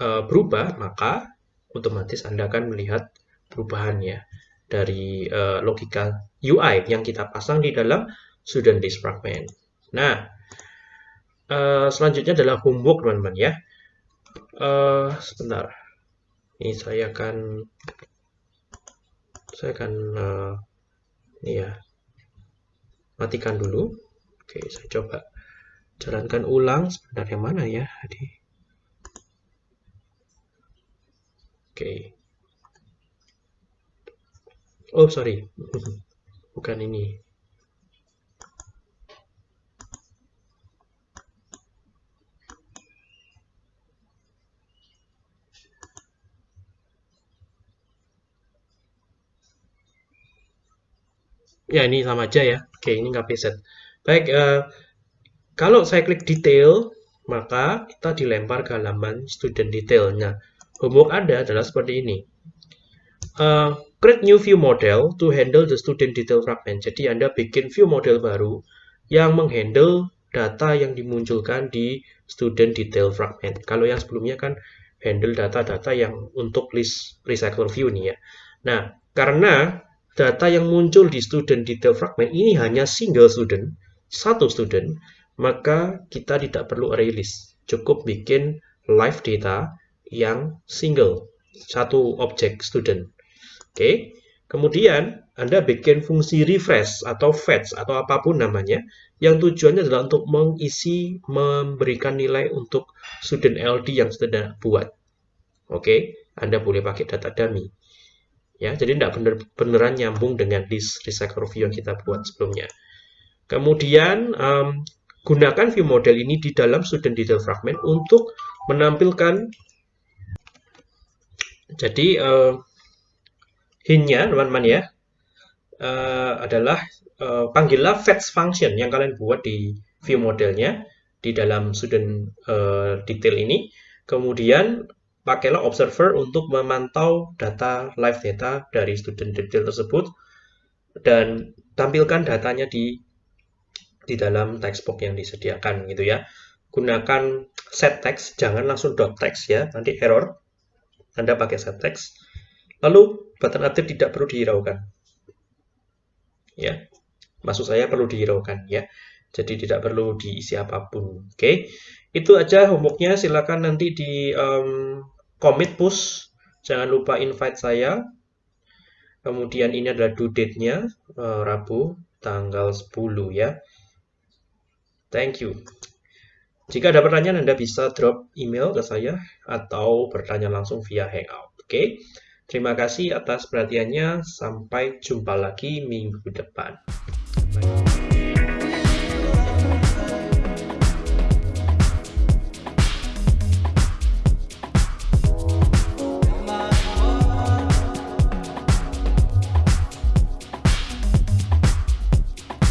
uh, berubah, maka otomatis Anda akan melihat perubahannya dari uh, logika UI yang kita pasang di dalam student list fragment. Nah, uh, selanjutnya adalah homework teman-teman ya. Uh, sebentar, ini saya akan saya akan uh, ya matikan dulu. Oke saya coba jalankan ulang sebenarnya mana ya tadi oke. Oh sorry. Bukan ini Ya, ini sama aja ya. Oke, ini nggak set. Baik, uh, kalau saya klik detail, maka kita dilempar ke halaman student detailnya. Homework Anda adalah seperti ini. Uh, create new view model to handle the student detail fragment. Jadi Anda bikin view model baru yang menghandle data yang dimunculkan di student detail fragment. Kalau yang sebelumnya kan handle data-data yang untuk list recycle view nih ya. Nah, karena data yang muncul di student detail fragment ini hanya single student, satu student, maka kita tidak perlu array list. Cukup bikin live data yang single, satu objek student. Oke, kemudian Anda bikin fungsi refresh atau fetch atau apa pun namanya, yang tujuannya adalah untuk mengisi, memberikan nilai untuk student LD yang sudah buat. Oke, Anda boleh pakai data dummy ya jadi tidak bener beneran nyambung dengan list recycle review yang kita buat sebelumnya. Kemudian um, gunakan view model ini di dalam student detail fragment untuk menampilkan jadi uh, hintnya teman-teman ya uh, adalah uh, panggillah fetch function yang kalian buat di view modelnya di dalam student uh, detail ini. Kemudian pakailah observer untuk memantau data live data dari student detail tersebut dan tampilkan datanya di di dalam text box yang disediakan gitu ya. Gunakan set text, jangan langsung dot text ya, nanti error. Anda pakai set text. Lalu button aktif tidak perlu dihiraukan. Ya. Maksud saya perlu dihiraukan ya. Jadi tidak perlu diisi apa pun. Oke. Okay? Itu aja homeworknya. Silakan nanti di um, commit push. Jangan lupa invite saya. Kemudian ini adalah due date-nya uh, Rabu tanggal 10 ya. Thank you. Jika ada pertanyaan Anda bisa drop email ke saya atau bertanya langsung via hangout oke? Okay? terima kasih atas perhatiannya. Sampai jumpa lagi minggu depan. Bye.